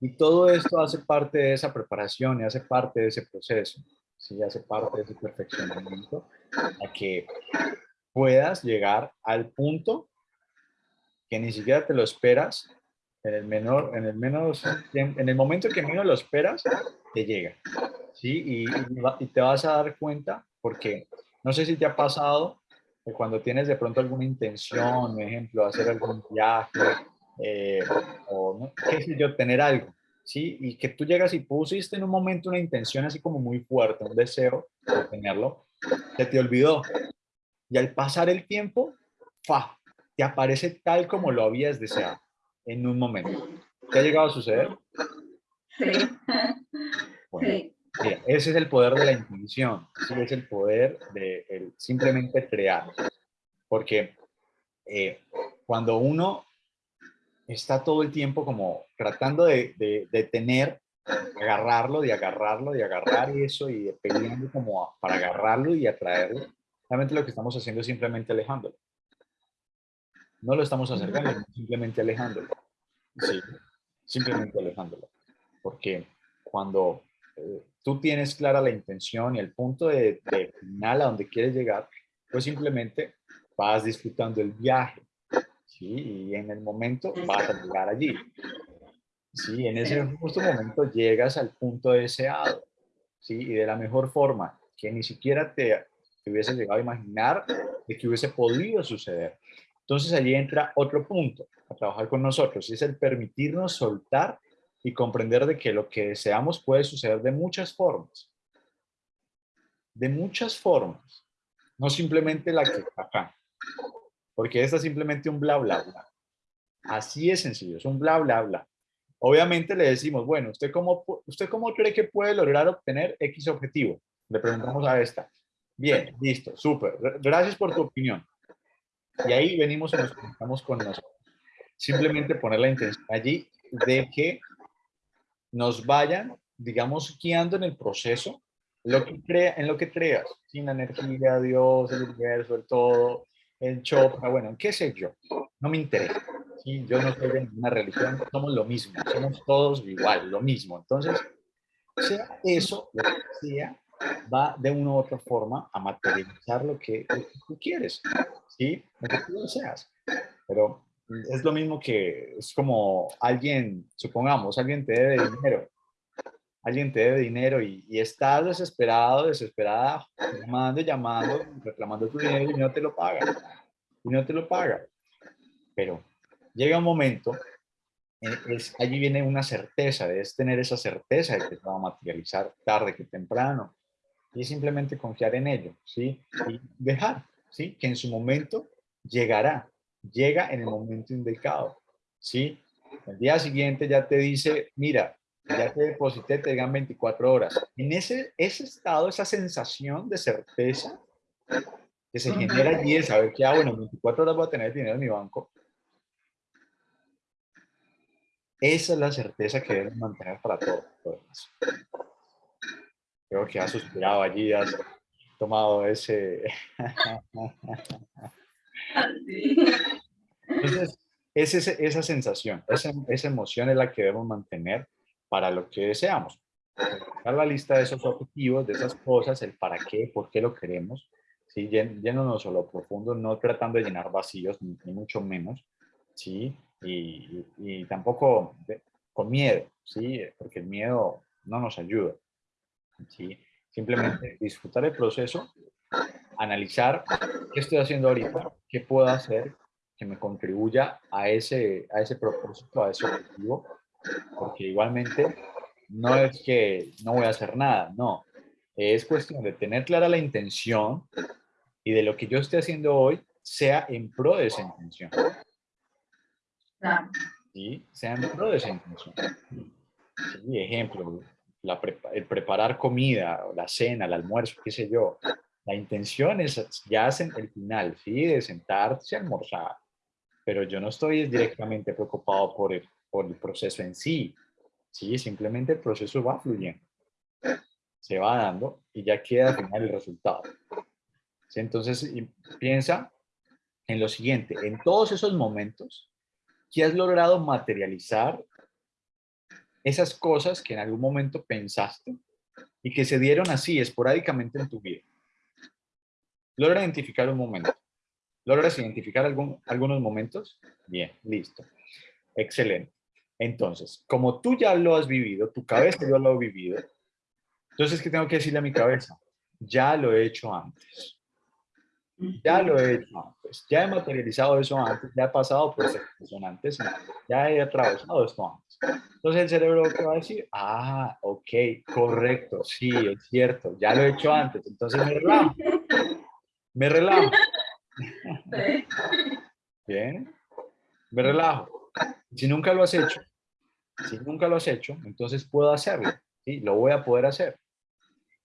Y todo esto hace parte de esa preparación y hace parte de ese proceso, ¿sí? hace parte de ese perfeccionamiento a que puedas llegar al punto que ni siquiera te lo esperas, en el menor, en el menos, en el momento que menos lo esperas, te llega, ¿sí? Y, y, te vas a dar cuenta, porque no sé si te ha pasado que cuando tienes de pronto alguna intención, por ejemplo, hacer algún viaje, eh, o qué sé yo, tener algo, ¿sí? Y que tú llegas y pusiste en un momento una intención así como muy fuerte, un deseo de tenerlo, se te olvidó. Y al pasar el tiempo, ¡fa! te aparece tal como lo habías deseado en un momento. ¿Te ha llegado a suceder? Sí. Bueno, ese es el poder de la intención, ¿sí? es el poder de simplemente crear. Porque eh, cuando uno está todo el tiempo como tratando de, de, tener, agarrarlo, de agarrarlo, de agarrar eso y peleando como para agarrarlo y atraerlo, realmente lo que estamos haciendo es simplemente alejándolo. No lo estamos acercando, simplemente alejándolo. Sí, simplemente alejándolo. Porque cuando eh, tú tienes clara la intención y el punto de, de final a donde quieres llegar, pues simplemente vas disfrutando el viaje, y en el momento vas a llegar allí. ¿sí? En ese justo momento llegas al punto deseado, ¿sí? Y de la mejor forma, que ni siquiera te, te hubiese llegado a imaginar de que hubiese podido suceder. Entonces allí entra otro punto a trabajar con nosotros, y es el permitirnos soltar y comprender de que lo que deseamos puede suceder de muchas formas. De muchas formas. No simplemente la que acá porque esta es simplemente un bla, bla, bla. Así es sencillo, es un bla, bla, bla. Obviamente le decimos, bueno, ¿usted cómo, ¿usted cómo cree que puede lograr obtener X objetivo? Le preguntamos a esta. Bien, listo, súper. Gracias por tu opinión. Y ahí venimos y nos conectamos con nosotros. Simplemente poner la intención allí de que nos vayan, digamos, guiando en el proceso, lo que crea, en lo que creas, sin energía, Dios, el universo, el todo, en Chopra, bueno, qué sé yo, no me interesa. ¿sí? Yo no soy de ninguna religión, somos lo mismo, somos todos igual, lo mismo. Entonces, sea eso, lo que sea, va de una u otra forma a materializar lo que, tú quieres, ¿sí? Lo que tú deseas. Pero es lo mismo que, es como alguien, supongamos, alguien te debe dinero, alguien te debe dinero y, y estás desesperado, desesperada, llamando, llamando, reclamando tu dinero y no te lo paga. Y no te lo paga. Pero llega un momento, es, allí viene una certeza, debes tener esa certeza de que se va a materializar tarde que temprano. Y simplemente confiar en ello, ¿sí? Y dejar, ¿sí? Que en su momento llegará, llega en el momento indicado, ¿sí? El día siguiente ya te dice, mira, ya te deposité, te digan 24 horas. En ese, ese estado, esa sensación de certeza que se genera allí de saber que, ah, bueno, 24 horas voy a tener dinero en mi banco. Esa es la certeza que debes mantener para todo. Creo que has suspirado allí, has tomado ese... Entonces, es esa sensación, esa, esa emoción es la que debemos mantener para lo que deseamos. Dar la lista de esos objetivos, de esas cosas, el para qué, por qué lo queremos, ¿sí? yéndonos a lo profundo, no tratando de llenar vacíos, ni, mucho menos, ¿sí? Y, y, tampoco con miedo, ¿sí? Porque el miedo no nos ayuda, ¿sí? Simplemente disfrutar el proceso, analizar qué estoy haciendo ahorita, qué puedo hacer que me contribuya a ese, a ese propósito, a ese objetivo, porque igualmente no es que no voy a hacer nada, no. Es cuestión de tener clara la intención y de lo que yo esté haciendo hoy sea en pro de esa intención. ¿Sí? Sea en pro de esa intención. Sí, ejemplo, el preparar comida, la cena, el almuerzo, qué sé yo. La intención es ya el final, ¿sí? De sentarse a almorzar. Pero yo no estoy directamente preocupado por el, por el proceso en sí. Sí, simplemente el proceso va fluyendo. Se va dando y ya queda al final el resultado. Entonces, piensa en lo siguiente, en todos esos momentos, ¿qué has logrado materializar esas cosas que en algún momento pensaste y que se dieron así esporádicamente en tu vida. Logra identificar un momento. ¿Logras identificar algún, algunos momentos? Bien, listo. Excelente. Entonces, como tú ya lo has vivido, tu cabeza ya lo ha vivido, entonces, ¿qué tengo que decirle a mi cabeza? Ya lo he hecho antes. Ya lo he hecho antes. Ya he materializado eso antes. Ya he pasado por esa antes. Ya he atravesado esto antes. Entonces el cerebro ¿qué va a decir, ah, ok, correcto, sí, es cierto, ya lo he hecho antes. Entonces me relajo. Me relajo. Bien. Me relajo. Si nunca lo has hecho, si nunca lo has hecho, entonces puedo hacerlo. ¿sí? Lo voy a poder hacer.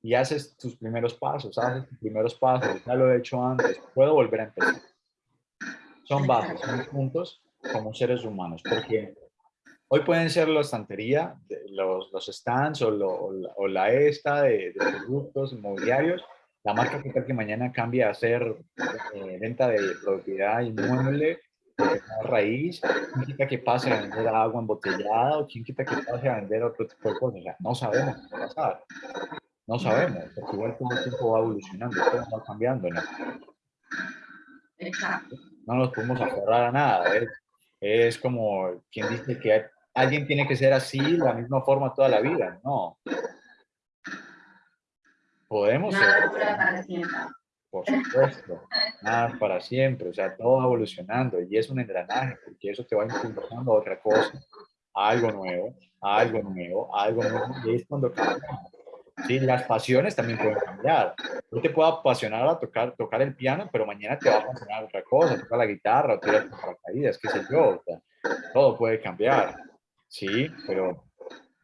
Y haces tus primeros pasos, haces tus primeros pasos, ya lo he hecho antes, puedo volver a empezar. Son bases, son puntos como seres humanos, porque hoy pueden ser la estantería, los, los stands o, o, la, esta de, de, productos inmobiliarios, la marca que tal que mañana cambie a ser eh, venta de propiedad inmueble, raíz, quién quita que pase a vender agua embotellada o quién quita que pase a vender otro tipo de cosas. O sea, no sabemos qué va a pasar. No sabemos, porque igual todo el tiempo va evolucionando, todo va cambiando, ¿no? Exacto. No nos podemos aferrar a nada. Es, es como quien dice que alguien tiene que ser así, la misma forma toda la vida. No. Podemos nada ser. para siempre. Por supuesto, nada para siempre, o sea, todo va evolucionando y es un engranaje, porque eso te va impulsando a otra cosa, a algo nuevo, a algo nuevo, a algo nuevo, y es cuando cambiamos. Sí, las pasiones también pueden cambiar. Yo te puedo apasionar a tocar, tocar el piano, pero mañana te va a apasionar otra cosa, tocar la guitarra, o tirar paracaídas, qué sé yo. todo puede cambiar. Sí, pero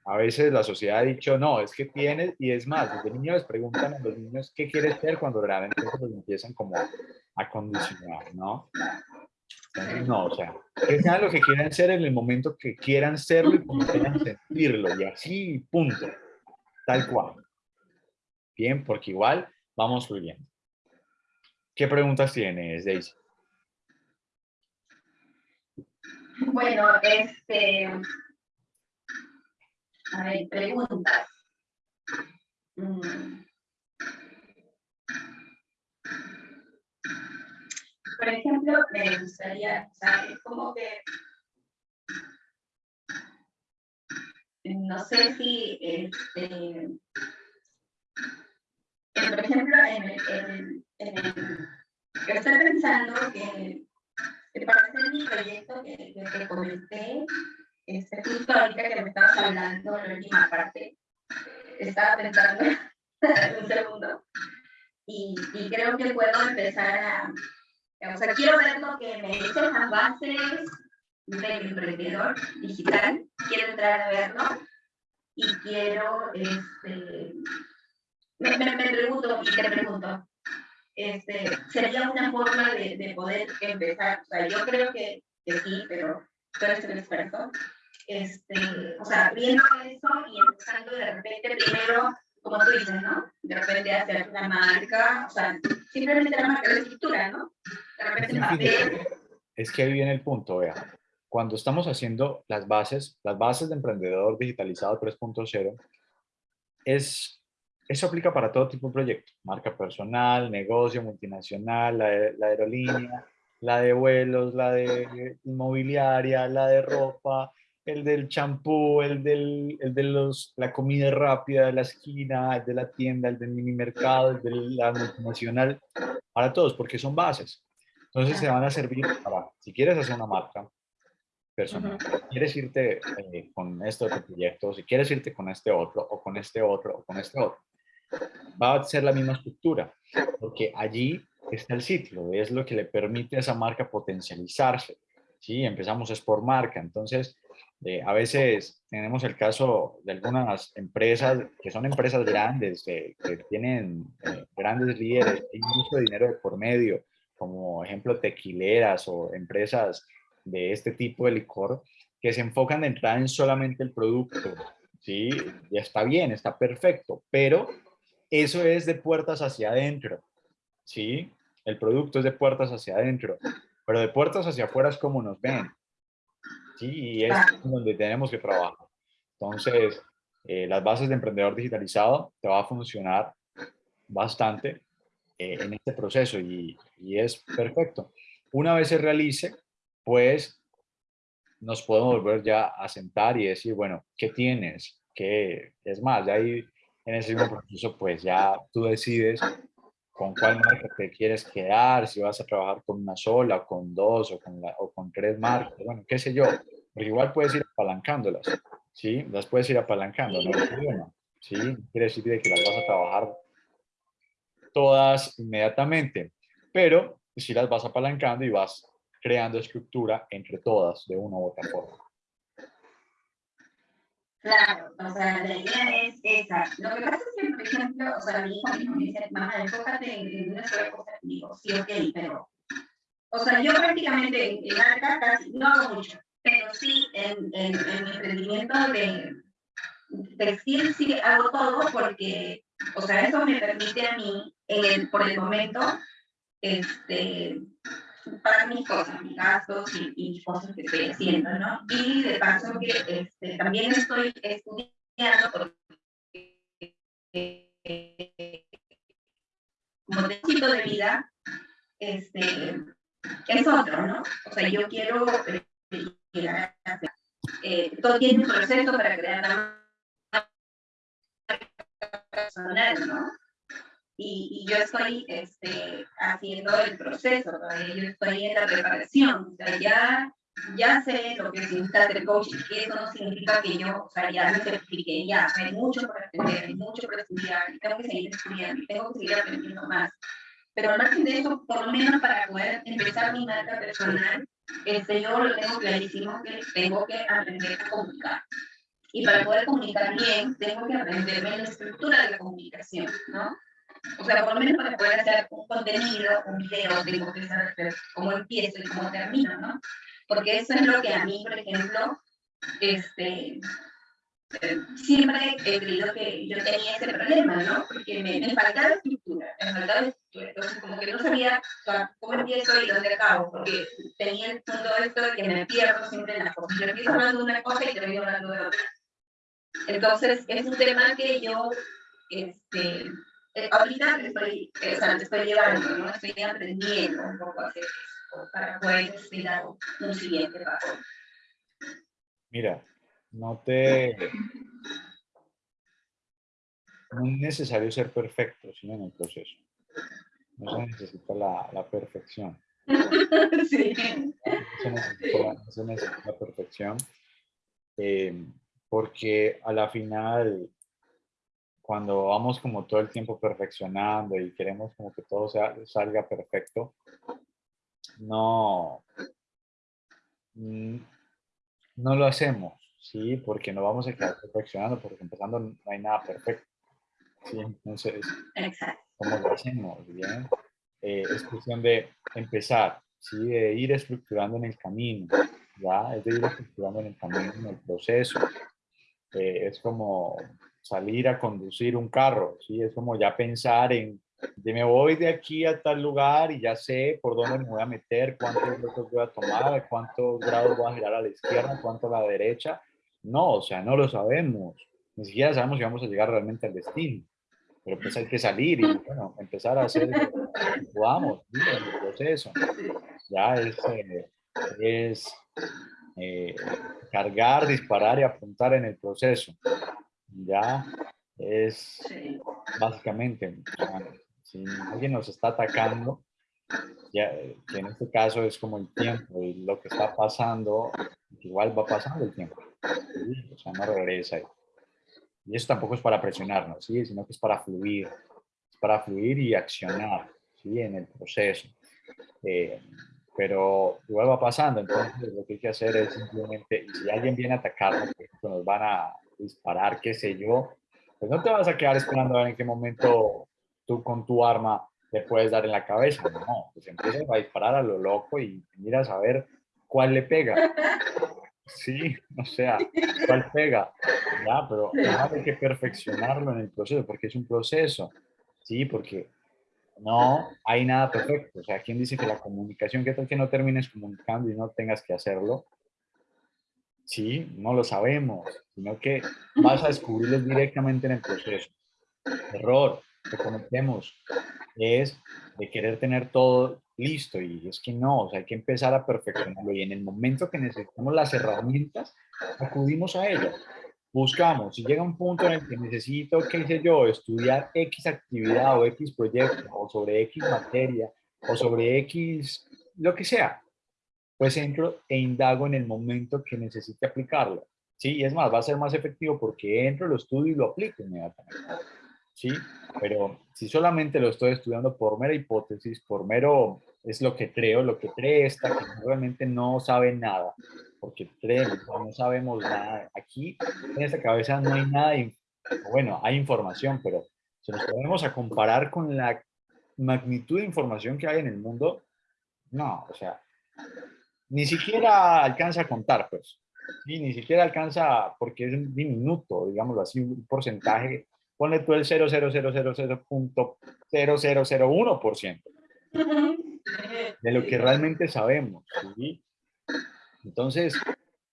a veces la sociedad ha dicho, no, es que tienes, y es más, desde niños les preguntan a los niños qué quieres ser cuando realmente los empiezan como a condicionar, ¿no? no, o sea, que sean lo que quieran ser en el momento que quieran serlo y como quieran sentirlo, y así, punto. Tal cual. Bien, porque igual vamos fluyendo. ¿Qué preguntas tienes, Daisy? Bueno, este... A ver, preguntas. Mm. Por ejemplo, me gustaría saber cómo que no sé si, este, por ejemplo, en en, el, estoy pensando que, para hacer mi proyecto que, que, comenté, este, justo ahorita que me estabas hablando, la última parte, estaba pensando (laughs) un segundo, y, y creo que puedo empezar a, o sea, quiero ver lo que me dicen las bases, del emprendedor digital, quiero entrar a verlo y quiero, este, me, me, pregunto y te pregunto, este, ¿sería una forma de, de, poder empezar? O sea, yo creo que, que sí, pero tú eres un experto. Este, o sea, viendo eso y empezando de repente primero, como tú dices, ¿no? De repente hacer una marca, o sea, simplemente la marca de escritura, ¿no? De repente el papel. Es que ahí viene el punto, vea cuando estamos haciendo las bases, las bases de Emprendedor Digitalizado 3.0, es, eso aplica para todo tipo de proyecto, marca personal, negocio, multinacional, la, aerolínea, la de vuelos, la de inmobiliaria, la de ropa, el del champú, el, del, el de los, la comida rápida de la esquina, el de la tienda, el del mini mercado, el de la multinacional, para todos, porque son bases. Entonces se van a servir para, si quieres hacer una marca, personal. Si quieres irte eh, con este otro proyecto, si quieres irte con este otro, o con este otro, o con este otro, va a ser la misma estructura, porque allí está el sitio, es lo que le permite a esa marca potencializarse. ¿sí? Empezamos es por marca, entonces eh, a veces tenemos el caso de algunas empresas que son empresas grandes, que tienen eh, grandes líderes, hay mucho dinero por medio, como ejemplo tequileras o empresas de este tipo de licor que se enfocan en entrar en solamente el producto, ¿sí? Ya está bien, está perfecto, pero eso es de puertas hacia adentro, ¿sí? El producto es de puertas hacia adentro, pero de puertas hacia afuera es como nos ven, ¿sí? Y es donde tenemos que trabajar. Entonces, eh, las bases de emprendedor digitalizado te va a funcionar bastante eh, en este proceso y, y, es perfecto. Una vez se realice, pues nos podemos volver ya a sentar y decir, bueno, ¿qué tienes? ¿Qué es más? Ya ahí en ese mismo proceso, pues ya tú decides con cuál marca te quieres quedar, si vas a trabajar con una sola, con dos, o con, tres marcas, bueno, qué sé yo. Porque igual puedes ir apalancándolas, ¿sí? Las puedes ir apalancando, no hay problema, ¿sí? Quiere decir que las vas a trabajar todas inmediatamente, pero si las vas apalancando y vas creando estructura entre todas de una u otra forma. Claro, o sea, la idea es esa. Lo que pasa es que, por ejemplo, o sea, mi hijo mismo me dice, mamá, enfócate en una sola cosa. Y digo, sí, ok, pero... O sea, yo prácticamente en marca casi no hago mucho, pero sí en, en, en mi emprendimiento de textil sí hago todo porque, o sea, eso me permite a mí, en por el momento, este, para mis cosas, mis gastos y, y, cosas que estoy haciendo, ¿no? Y de paso que este, también estoy estudiando como tipo de vida este, es otro, ¿no? O sea, yo quiero a eh, todo tiene un proceso para crear personal, ¿no? Y, yo estoy este, haciendo el proceso, yo estoy en la preparación, o sea, ya, ya sé lo que significa ser coach y eso no significa que yo, o sea, ya me certifique, ya, hay mucho para aprender, hay mucho para estudiar, tengo que seguir estudiando, tengo que seguir aprendiendo más. Pero al margen de eso, por lo menos para poder empezar mi marca personal, este, yo lo tengo clarísimo que tengo que aprender a comunicar. Y para poder comunicar bien, tengo que aprenderme la estructura de la comunicación, ¿no? O sea, por lo menos para poder hacer un contenido, un video, tengo que saber cómo empiezo y cómo termino, ¿no? Porque eso es lo que a mí, por ejemplo, este, siempre he creído que yo tenía ese problema, ¿no? Porque me, me faltaba estructura, me faltaba estructura. Entonces, como que no sabía cómo empiezo y dónde acabo, porque tenía todo esto de que me pierdo siempre en las cosas. Yo empiezo hablando de una cosa y termino hablando de otra. Entonces, es un tema que yo, este, eh, ahorita estoy, eh, o sea, estoy llevando, ¿no? Estoy aprendiendo un poco a hacer esto para poder dar un siguiente paso. Mira, no te... (laughs) No es necesario ser perfecto, sino en el proceso. No se necesita la, la perfección. (laughs) sí. No se necesita, no se necesita la perfección. Eh, porque a la final cuando vamos como todo el tiempo perfeccionando y queremos como que todo sea, salga perfecto, no, mm, no lo hacemos, ¿sí? Porque no vamos a quedar perfeccionando, porque empezando no hay nada perfecto, ¿sí? Entonces, ¿cómo lo hacemos? Bien, eh, es cuestión de empezar, ¿sí? De ir estructurando en el camino, ¿ya? Es de ir estructurando en el camino, en el proceso. Eh, es como salir a conducir un carro, ¿sí? Es como ya pensar en, de me voy de aquí a tal lugar y ya sé por dónde me voy a meter, cuántos grados voy a tomar, cuántos grados voy a girar a la izquierda, cuánto a la derecha. No, o sea, no lo sabemos. Ni siquiera sabemos si vamos a llegar realmente al destino. Pero pues hay que salir y bueno, empezar a hacer lo que podamos el proceso. Ya es, eh, es eh, cargar, disparar y apuntar en el proceso ya es básicamente, si alguien nos está atacando, ya, que en este caso es como el tiempo y lo que está pasando, igual va pasando el tiempo, o sea, no regresa. Y eso tampoco es para presionarnos, ¿sí? sino que es para fluir, es para fluir y accionar ¿sí? en el proceso. Eh, pero igual va pasando, entonces lo que hay que hacer es simplemente, si alguien viene a atacarnos, nos van a disparar, qué sé yo, pues no te vas a quedar esperando a ver en qué momento tú con tu arma le puedes dar en la cabeza, no, pues empiezas a disparar a lo loco y miras a ver cuál le pega. Sí, o sea, cuál pega, ya, pero hay que perfeccionarlo en el proceso, porque es un proceso, sí, porque no hay nada perfecto, o sea, ¿quién dice que la comunicación, qué tal que no termines comunicando y no tengas que hacerlo? Sí, no lo sabemos, sino que vas a descubrirlos directamente en el proceso. Error que cometemos es de querer tener todo listo y es que no, o sea, hay que empezar a perfeccionarlo y en el momento que necesitamos las herramientas, acudimos a ellas. Buscamos, si llega un punto en el que necesito, qué sé yo, estudiar X actividad o X proyecto o sobre X materia o sobre X, lo que sea, pues entro e indago en el momento que necesite aplicarlo. Sí, y es más, va a ser más efectivo porque entro, lo estudio y lo aplico inmediatamente. Sí, pero si solamente lo estoy estudiando por mera hipótesis, por mero, es lo que creo, lo que cree esta, que realmente no sabe nada, porque creemos, no sabemos nada. Aquí, en esta cabeza no hay nada, bueno, hay información, pero si nos ponemos a comparar con la magnitud de información que hay en el mundo, no, o sea, ni siquiera alcanza a contar, pues. Sí, ni siquiera alcanza, porque es un diminuto, digámoslo así, un porcentaje. Ponle tú el 0,0000.0001% de lo que realmente sabemos. Entonces,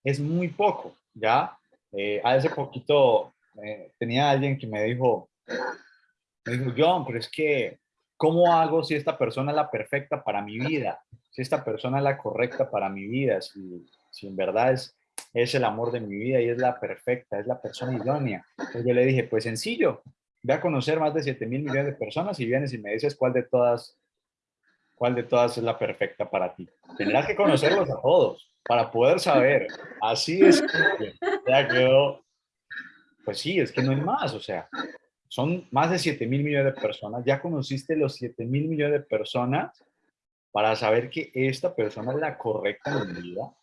es muy poco, ¿ya? Eh, hace poquito eh, tenía alguien que me dijo, me dijo, John, pero es que, ¿cómo hago si esta persona es la perfecta para mi vida? Si esta persona es la correcta para mi vida, si, si en verdad es, es el amor de mi vida y es la perfecta, es la persona idónea. Entonces yo le dije, pues sencillo, ve a conocer más de 7 mil millones de personas y vienes y me dices cuál de todas cuál de todas es la perfecta para ti. Tendrás que conocerlos a todos para poder saber. Así es. Ya quedó. Pues sí, es que no hay más. O sea, son más de 7 mil millones de personas. Ya conociste los 7 mil millones de personas para saber que esta persona es la correcta en mi vida,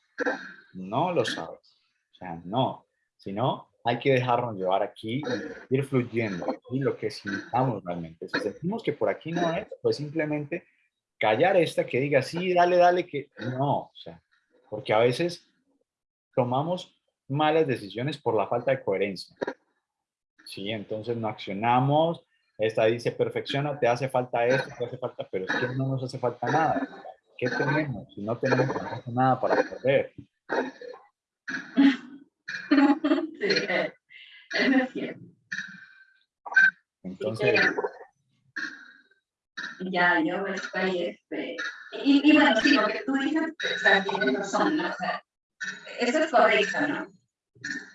no lo sabes. O sea, no. Sino hay que dejarnos llevar aquí y ir fluyendo y lo que sintamos realmente. Si sentimos que por aquí no es, pues simplemente callar esta que diga, sí, dale, dale, que no. O sea, porque a veces tomamos malas decisiones por la falta de coherencia. Sí, entonces no accionamos, esta dice, perfecciona, te hace falta esto, te hace falta, pero es que no nos hace falta nada. ¿Qué tenemos? Si no tenemos nada para perder. (laughs) Sí, es cierto. Entonces... Ya, yo estoy, este... Y, y, bueno, sí, lo que tú dices, o sea, tienes razón, ¿no? O sea, eso es correcto, ¿no?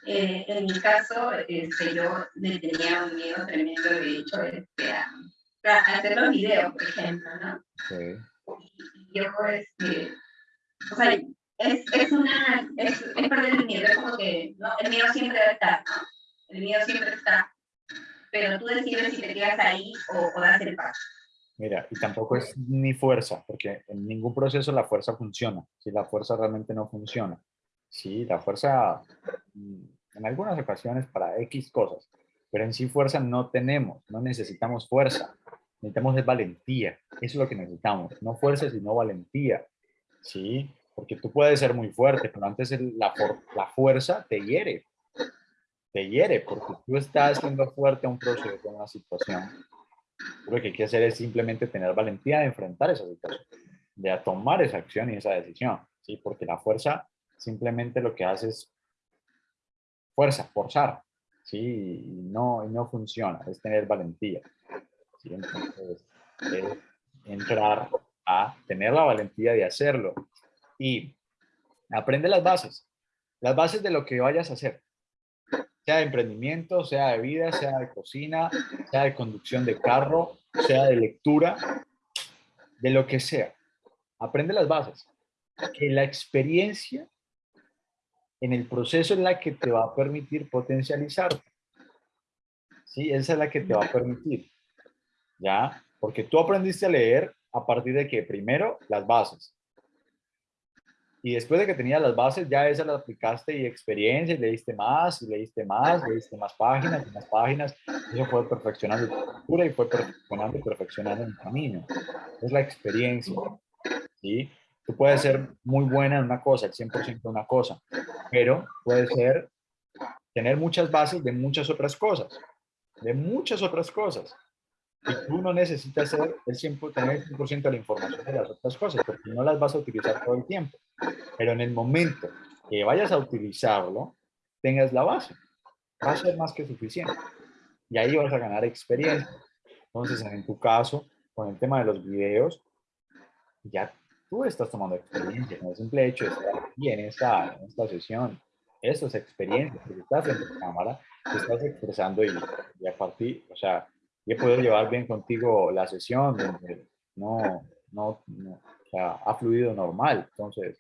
Eh, en mi caso, este, yo le tenía un miedo tremendo, de hecho, este, a, hacer los videos, por ejemplo, ¿no? Sí. Y yo, este, o sea, es, es una, es, es perder el miedo, es como que, ¿no? El miedo siempre debe estar, ¿no? El miedo siempre está, pero tú decides si te quedas ahí o, o das el paso. Mira, y tampoco es ni fuerza, porque en ningún proceso la fuerza funciona, si la fuerza realmente no funciona. Sí, la fuerza mm, en algunas ocasiones para X cosas, pero en sí fuerza no tenemos, no necesitamos fuerza, necesitamos es valentía, eso es lo que necesitamos, no fuerza sino valentía, ¿sí? Porque tú puedes ser muy fuerte, pero antes la, la fuerza te hiere, te hiere, porque tú estás siendo fuerte a un proceso, a una situación. Lo que hay que hacer es simplemente tener valentía de enfrentar esa situación, de tomar esa acción y esa decisión, ¿sí? Porque la fuerza simplemente lo que hace es fuerza, forzar, ¿sí? Y no, y no funciona, es tener valentía. Entonces, es entrar a tener la valentía de hacerlo y aprende las bases, las bases de lo que vayas a hacer, sea de emprendimiento, sea de vida, sea de cocina, sea de conducción de carro, sea de lectura, de lo que sea. Aprende las bases. Que la experiencia en el proceso es la que te va a permitir potencializarte. ¿Sí? Esa es la que te va a permitir. ¿Ya? Porque tú aprendiste a leer a partir de que primero las bases. Y después de que tenías las bases, ya esas las aplicaste y experiencia, y leíste más, y leíste más, leíste más páginas, y más páginas. Eso fue perfeccionando tu cultura y fue perfeccionando y perfeccionando el camino. Es la experiencia. ¿sí? Tú puedes ser muy buena en una cosa, el 100% de una cosa, pero puede ser tener muchas bases de muchas otras cosas, de muchas otras cosas. Y tú no necesitas ser el 100%, tener el 100% de la información de las otras cosas, porque no las vas a utilizar todo el tiempo. Pero en el momento que vayas a utilizarlo, tengas la base. Va a ser más que suficiente. Y ahí vas a ganar experiencia. Entonces, en tu caso, con el tema de los videos, ya tú estás tomando experiencia con el simple hecho de estar aquí en esta, en esta sesión. Eso es experiencia, porque estás en tu cámara, te estás expresando y, y a partir, o sea, he podido llevar bien contigo la sesión, donde no, no, no o sea, ha fluido normal. Entonces,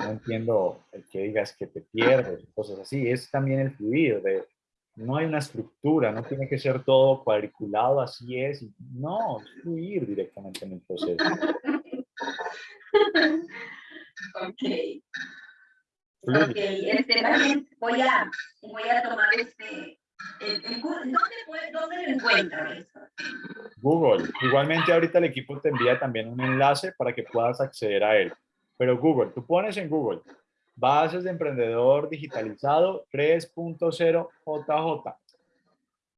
no entiendo el que digas que te pierdes, cosas así. Es también el fluir, de, no hay una estructura, no tiene que ser todo cuadriculado, así es. No, fluir directamente en el proceso. Ok. Ok, este, también voy a, voy a tomar este, ¿dónde, ¿dónde lo? Google. Igualmente ahorita el equipo te envía también un enlace para que puedas acceder a él. Pero Google, tú pones en Google, bases de emprendedor digitalizado 3.0 JJ.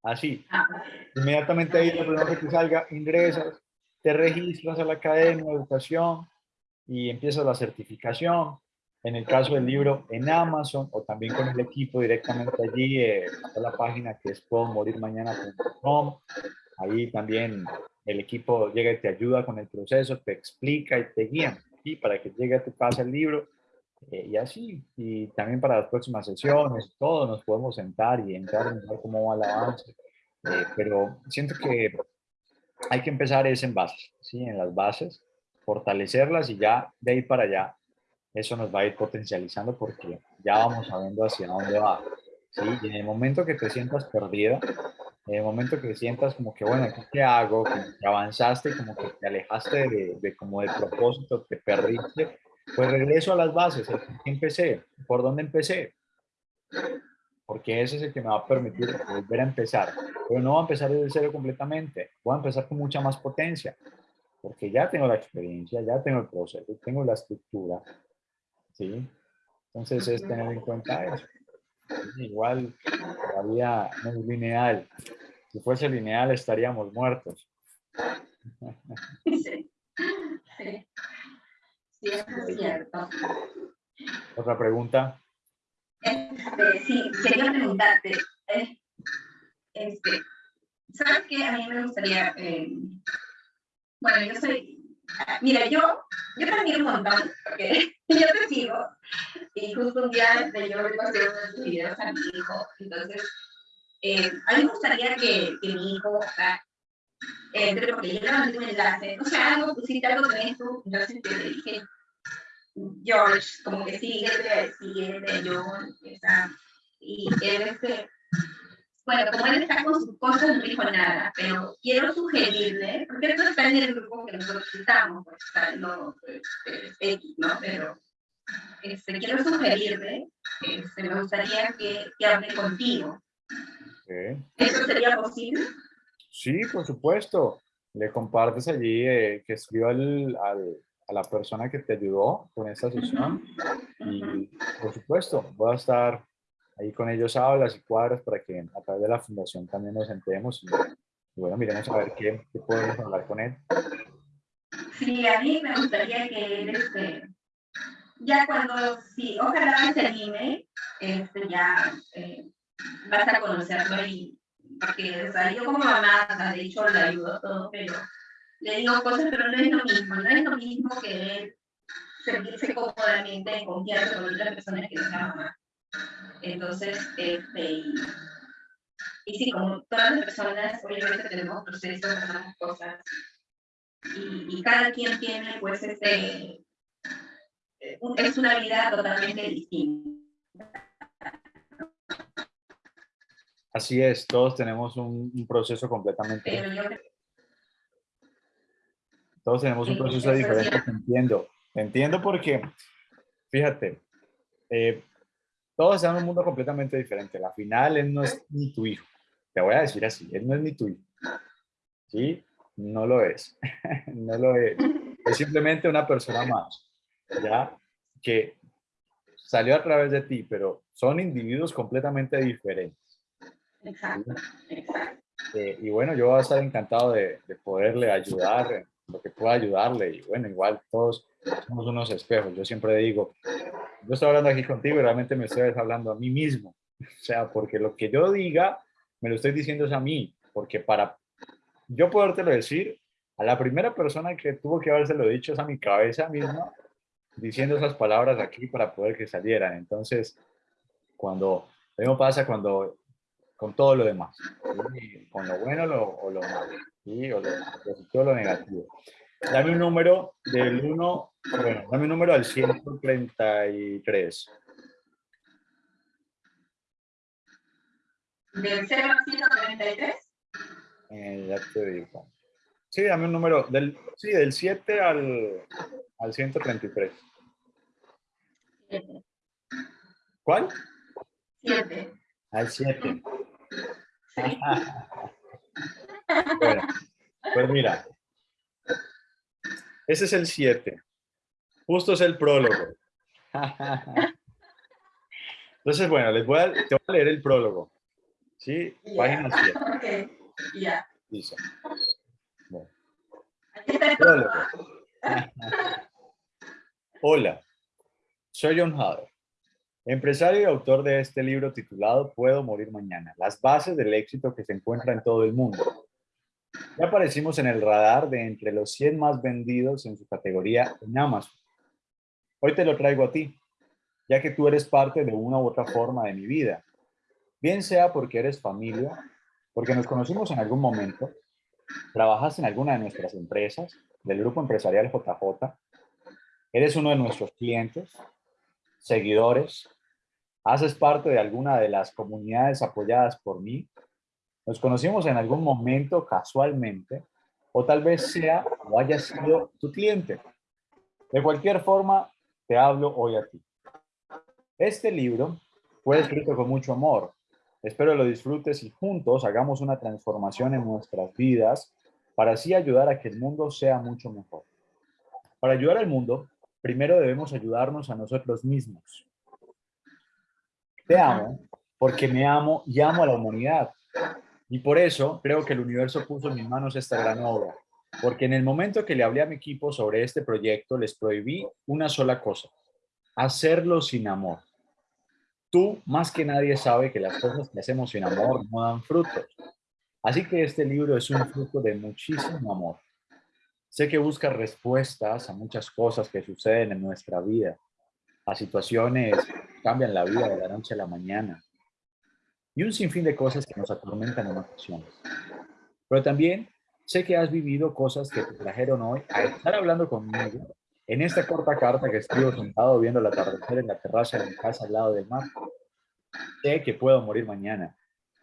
Así. Ah, Inmediatamente ahí lo primero que te salga, ingresas, te registras a la academia de educación y empiezas la certificación. En el caso del libro, en Amazon o también con el equipo directamente allí, eh, a la página que es mañana.com. Ahí también el equipo llega y te ayuda con el proceso, te explica y te guía y para que llegue a tu casa el libro. Eh, y así, y también para las próximas sesiones, todos nos podemos sentar y entrar a ver cómo va el avance. Eh, pero siento que hay que empezar es en bases, ¿sí? en las bases, fortalecerlas y ya de ahí para allá, eso nos va a ir potencializando porque ya vamos sabiendo hacia dónde va. ¿sí? Y en el momento que te sientas perdida, en el momento que sientas como que, bueno, ¿qué hago? Que avanzaste, como que te alejaste de, de como del propósito, te perdiste, pues regreso a las bases. empecé? ¿Por dónde empecé? Porque ese es el que me va a permitir volver a empezar. Pero no voy a empezar desde cero completamente. Voy a empezar con mucha más potencia. Porque ya tengo la experiencia, ya tengo el proceso, tengo la estructura. ¿Sí? Entonces es tener en cuenta eso. Igual todavía no es lineal. Si fuese lineal estaríamos muertos. Sí, sí. sí es cierto. ¿Otra pregunta? Este, sí, quería preguntarte. Eh, este, ¿Sabes qué? A mí me gustaría... Eh, bueno, yo soy... Mira, yo, yo también un montón, porque (laughs) yo te sigo y justo un día yo le pasé unos videos a mi hijo, entonces eh, a mí me gustaría que, que mi hijo o sea, entre, porque yo le mandé un enlace, o sea, algo, pusiste algo con esto, entonces te dije, George, como que sigue, sigue John, y él este, bueno, como él está con sus cosas, no dijo nada, pero quiero sugerirle, porque esto está en el grupo que nosotros estamos, pues, está, no, pues, X, ¿no? Pero este, quiero sugerirle, este, me gustaría que, que hable contigo. ¿Eso sería posible? Sí, por supuesto. Le compartes allí eh, que escriba al, al, a la persona que te ayudó con esta sesión. Y por supuesto, voy a estar ahí con ellos hablas y cuadras para que a través de la fundación también nos enteremos y, bueno, miremos a ver qué, podemos hablar con él. Sí, a mí me gustaría que él, este, ya cuando, sí, ojalá se anime, este, ya eh, vas a conocerlo y, porque, o como mamá, de hecho, le ayudo todo, pero le digo cosas, pero no es lo mismo, no es lo mismo que él sentirse cómodamente en confianza con otras personas que no sea mamá. Entonces, este, y, y sí, como todas las personas, obviamente tenemos procesos, tenemos cosas, y, y cada quien tiene, pues, este, es una vida totalmente distinta. Así es, todos tenemos un, un proceso completamente... Todos tenemos un proceso diferente, te entiendo. Te entiendo porque, fíjate, eh, todos estamos en un mundo completamente diferente. La final, él no es ni tu hijo. Te voy a decir así, él no es ni tu hijo. ¿Sí? No lo es. (laughs) no lo es. Es simplemente una persona más. ¿Ya? Que salió a través de ti, pero son individuos completamente diferentes. Exacto, exacto. Eh, y bueno, yo voy a estar encantado de, de poderle ayudar en lo que pueda ayudarle. Y bueno, igual todos somos unos espejos. Yo siempre digo, yo estoy hablando aquí contigo y realmente me estoy hablando a mí mismo. O sea, porque lo que yo diga, me lo estoy diciendo es a mí. Porque para yo podértelo decir, a la primera persona que tuvo que habérselo dicho es a mi cabeza misma, diciendo esas palabras aquí para poder que salieran. Entonces, cuando, lo mismo pasa cuando, con todo lo demás, con lo bueno o lo malo, ¿sí? o lo o lo negativo. Dame un número del 1, bueno, dame un número al 133. ¿Del 0 al 133? Eh, ya te digo. Sí, dame un número, del, sí, del 7 al, al 133. ¿Cuál? 7. Al 7. (laughs) bueno, pues mira, ese es el 7. Justo es el prólogo. Entonces, bueno, les voy a, te voy a leer el prólogo. ¿Sí? Página 7. Listo. Bueno. Prólogo. (laughs) Hola, soy John Hader, empresario y autor de este libro titulado Puedo morir mañana, las bases del éxito que se encuentra en todo el mundo. Ya aparecimos en el radar de entre los 100 más vendidos en su categoría en Amazon. Hoy te lo traigo a ti, ya que tú eres parte de una u otra forma de mi vida. Bien sea porque eres familia, porque nos conocimos en algún momento, trabajas en alguna de nuestras empresas, del grupo empresarial JJ, eres uno de nuestros clientes, seguidores, haces parte de alguna de las comunidades apoyadas por mí, nos conocimos en algún momento casualmente, o tal vez sea o haya sido tu cliente. De cualquier forma, te hablo hoy a ti. Este libro fue escrito con mucho amor. Espero lo disfrutes y juntos hagamos una transformación en nuestras vidas para así ayudar a que el mundo sea mucho mejor. Para ayudar al mundo, primero debemos ayudarnos a nosotros mismos. Te amo porque me amo y amo a la humanidad. Y por eso creo que el universo puso en mis manos esta gran obra, porque en el momento que le hablé a mi equipo sobre este proyecto, les prohibí una sola cosa, hacerlo sin amor. Tú, más que nadie, sabe que las cosas que hacemos sin amor no dan frutos. Así que este libro es un fruto de muchísimo amor. Sé que busca respuestas a muchas cosas que suceden en nuestra vida, a situaciones que cambian la vida de la noche a la mañana, y un sinfín de cosas que nos atormentan en ocasiones. Pero también sé que has vivido cosas que te trajeron hoy a estar hablando conmigo en esta corta carta que escribo sentado viendo el atardecer en la terraza de mi casa al lado del mar. Sé que puedo morir mañana.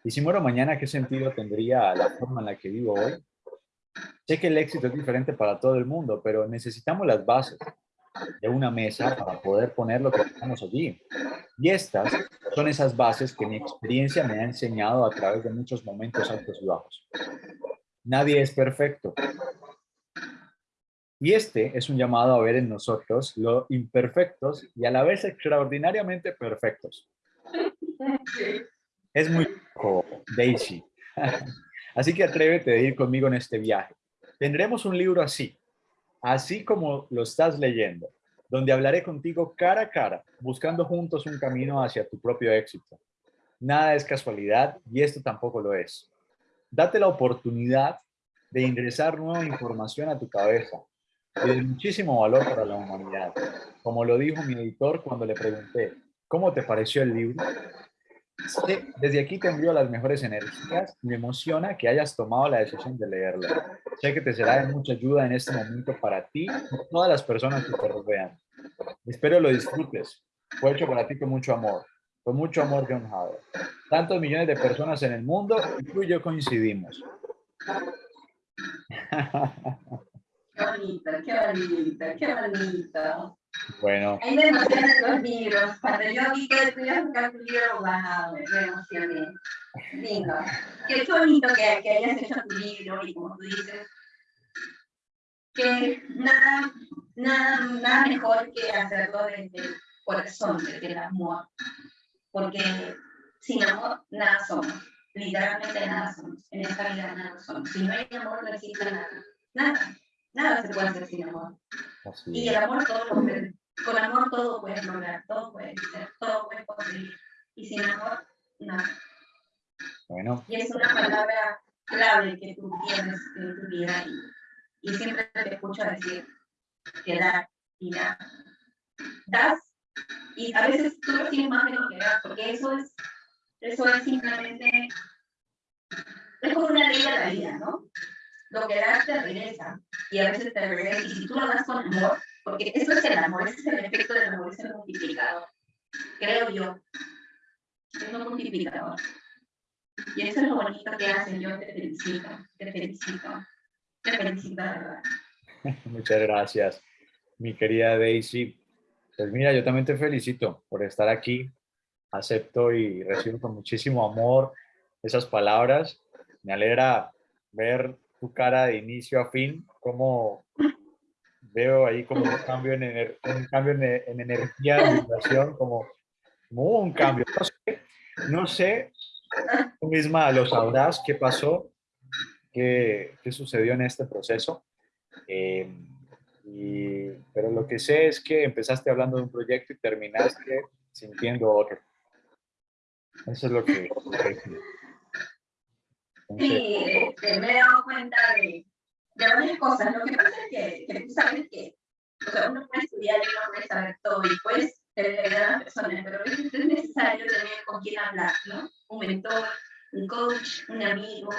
Y si muero mañana, ¿qué sentido tendría la forma en la que vivo hoy? Sé que el éxito es diferente para todo el mundo, pero necesitamos las bases de una mesa para poder poner lo que tenemos allí. Y estas son esas bases que mi experiencia me ha enseñado a través de muchos momentos altos y bajos. Nadie es perfecto. Y este es un llamado a ver en nosotros lo imperfectos y a la vez extraordinariamente perfectos. Es muy Daisy. Así que atrévete a ir conmigo en este viaje. Tendremos un libro así, así como lo estás leyendo, donde hablaré contigo cara a cara, buscando juntos un camino hacia tu propio éxito. Nada es casualidad y esto tampoco lo es. Date la oportunidad de ingresar nueva información a tu cabeza y de muchísimo valor para la humanidad. Como lo dijo mi editor cuando le pregunté, ¿cómo te pareció el libro? Desde aquí te envío las mejores energías me emociona que hayas tomado la decisión de leerlo. Sé que te será de mucha ayuda en este momento para ti y todas las personas que te rodean. Espero lo disfrutes. Fue hecho para ti con mucho amor. Con mucho amor, John Howard. Tantos millones de personas en el mundo y tú y yo coincidimos. (laughs) Qué bonito, qué bonito, qué bonito. Bueno. Hay demasiados libros. Cuando yo vi que buscar tu libro, wow, me emocioné. Lindo. Qué bonito que, que hayas hecho tu libro y como tú dices, que nada, nada, nada mejor que hacerlo desde el corazón, desde el amor. Porque sin amor nada somos. Literalmente nada somos. En esta vida nada somos. Si no hay amor no existe nada. Nada. Nada se puede hacer sin amor. Y el amor todo lo puede. con amor todo puedes lograr, todo puede ser, todo puede conseguir. Y sin amor, nada. Bueno. Y es una palabra clave que tú tienes en tu vida y, y siempre te escucho decir que dar y dar. Das y a veces tú recibes más de lo que das, porque eso es, eso es simplemente, es como una ley de la vida, ¿no? Lo que das te regresa y a veces te regresa y si tú lo das con amor, porque eso es el amor, ese es el efecto del amor, es el multiplicador, creo yo, es un multiplicador. Y eso es lo bonito que hacen, yo te felicito, te felicito, te felicito de verdad. (laughs) Muchas gracias, mi querida Daisy. Pues mira, yo también te felicito por estar aquí. Acepto y recibo con muchísimo amor esas palabras. Me alegra ver tu cara de inicio a fin, como veo ahí como un cambio en, un cambio en, energía, en vibración, como, como, un cambio. No sé, no sé, tú misma lo sabrás qué pasó, qué, qué sucedió en este proceso. Eh, y, pero lo que sé es que empezaste hablando de un proyecto y terminaste sintiendo otro. Eso es lo que... sí, me he dado cuenta de, de varias cosas. Lo que pasa es que, que tú sabes que o sea, uno puede estudiar y uno puede saber todo y puedes tener a personas, pero es necesario tener con quien hablar, ¿no? Un mentor, un coach, un amigo,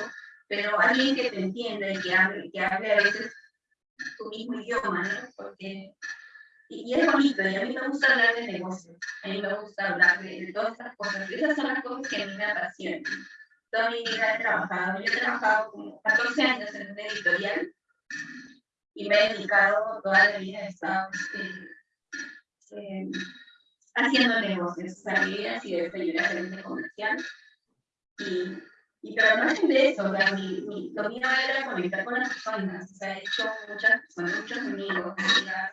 pero alguien que te entienda y que hable, que hable a veces tu mismo idioma, ¿no? Porque, y, es bonito, y a mí me gusta hablar de negocios, a mí me gusta hablar de, todas estas cosas, esas son las cosas que a mí me apasionan. Toda mi vida he trabajado, yo he trabajado como 14 años en un editorial, y me he dedicado toda la vida, he estado eh, haciendo negocios, o sea, mi vida ha sido era comercial, y y pero además de eso, o sea, mi, mi, lo mío era conectar con las personas, o sea, he hecho muchas personas, muchos amigos, amigas.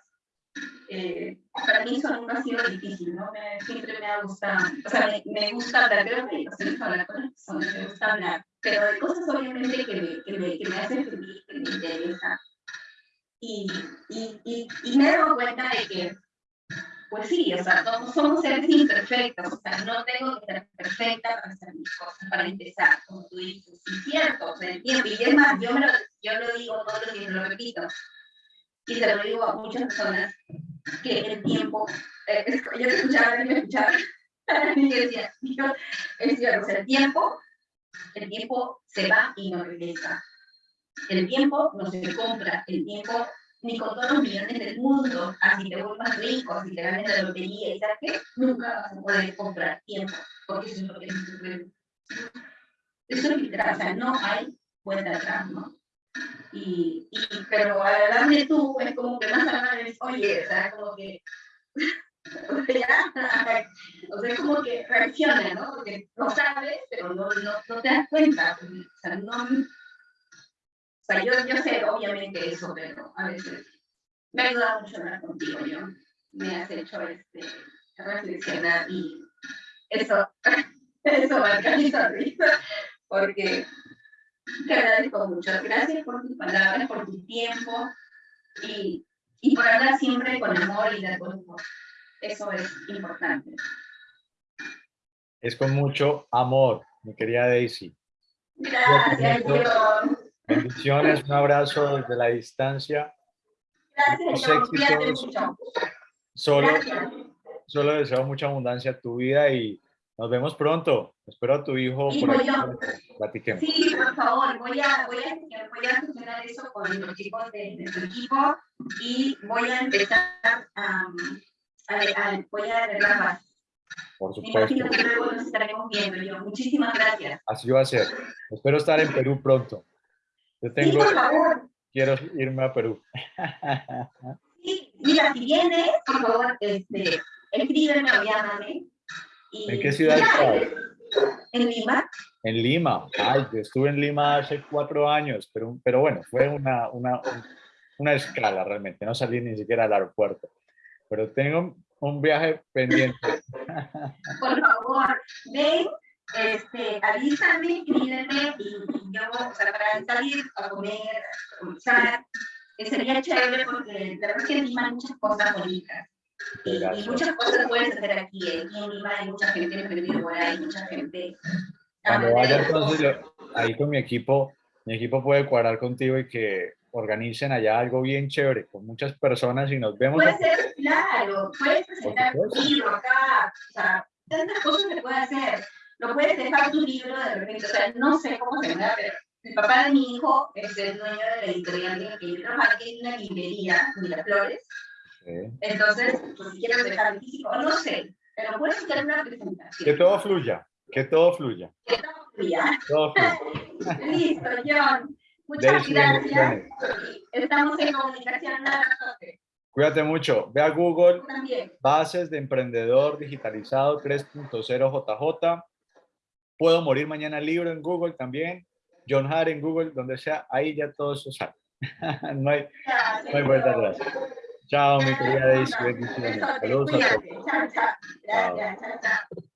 Eh, para mí eso nunca ha sido difícil, ¿no? Me, siempre me ha gustado, o sea, me, me gusta hablar, creo que me hablar con las personas, me gusta hablar, pero hay cosas obviamente que me, que me, que me hacen feliz, que me interesan. Y, y, y, y me he dado cuenta de que pues sí, o sea, somos seres imperfectos, o sea, no tengo que ser perfecta para hacer mis cosas, para empezar, como tú dices, es cierto, o sea, el tiempo, y es más, yo, me lo, yo lo digo todos los días, lo repito, y se lo digo a muchas personas, que el tiempo, eh, yo escuchaba y me escuchaba, (laughs) y decía, yo, es cierto, el tiempo, el tiempo se va y no regresa. El tiempo no se compra, el tiempo ni con todos los millones del mundo, así te vuelvas rico, así te ganes la lotería y tal, que nunca vas a poder comprar tiempo, porque eso es lo que es Eso es literal, o sea, no hay vuelta atrás, ¿no? Y, y, pero hablar de tú, es como que más hablar es, oye, o sea, como que, (laughs) o sea, o sea, como que reacciona, ¿no? Porque lo sabes, pero no, no, no te das cuenta, o sea, no, o sea, yo, yo sé obviamente eso, pero a veces me ha ayudado mucho hablar contigo, yo me has hecho este, reflexionar y eso, (laughs) eso marca mi sonrisa, porque te agradezco mucho. Gracias por tus palabras, por tu tiempo y, y por hablar siempre con amor y de buen humor. Eso es importante. Es con mucho amor, mi querida Daisy. Gracias, John. Bendiciones, un abrazo desde la distancia. Gracias, Solo, solo deseo mucha abundancia a tu vida y nos vemos pronto. Espero a tu hijo por aquí. Platiquemos. Sí, por favor, voy a, voy, a, voy a funcionar eso con los chicos de, de, equipo y voy a empezar a, a, voy a arreglar Por supuesto. que luego nos estaremos viendo. Yo. Muchísimas gracias. Así va a ser. Espero estar en Perú pronto. Yo tengo, quiero irme a Perú. Sí, mira, si vienes, por favor, este, escríbeme o llámame. Y, ¿En qué ciudad (laughs) estás? En Lima. En Lima. Ay, yo estuve en Lima hace cuatro años, pero, pero bueno, fue una, una, una escala realmente. No salí ni siquiera al aeropuerto. Pero tengo un viaje pendiente. (laughs) Por favor, ven este, avísame, escríbeme y, yo, o sea, para salir a comer, a almorzar, sería chévere porque la verdad es que Lima hay muchas cosas bonitas. Y, y, muchas cosas puedes hacer aquí. En Lima hay mucha gente emprendida por ahí, mucha gente. Cuando vaya entonces, ahí con mi equipo, mi equipo puede cuadrar contigo y que organicen allá algo bien chévere con muchas personas y nos vemos. Puede ser, claro, puedes presentar un libro acá, o sea, tantas cosas que puedes hacer. Lo puedes dejar tu libro de repente, o sea, no sé cómo se llama, pero el papá de mi hijo es el dueño de la editorial en que yo trabajo, que es una librería, Miraflores. Sí. Entonces, pues, si quieres dejar físico, no sé, pero puedes hacer una presentación. Que todo fluya, que todo fluya. Que todo fluya. Todo fluya. (laughs) Listo, John. Muchas gracias. Estamos en comunicación. Cuídate mucho. Ve a Google. Bases de Emprendedor Digitalizado 3.0 JJ. Puedo morir mañana libro en Google también. John Hart en Google, donde sea. Ahí ya todo eso sale. (laughs) no, hay, no hay vuelta atrás. Chao, mi querida Daisy. Bendiciones. Saludos a todos. Chao, chao. chao.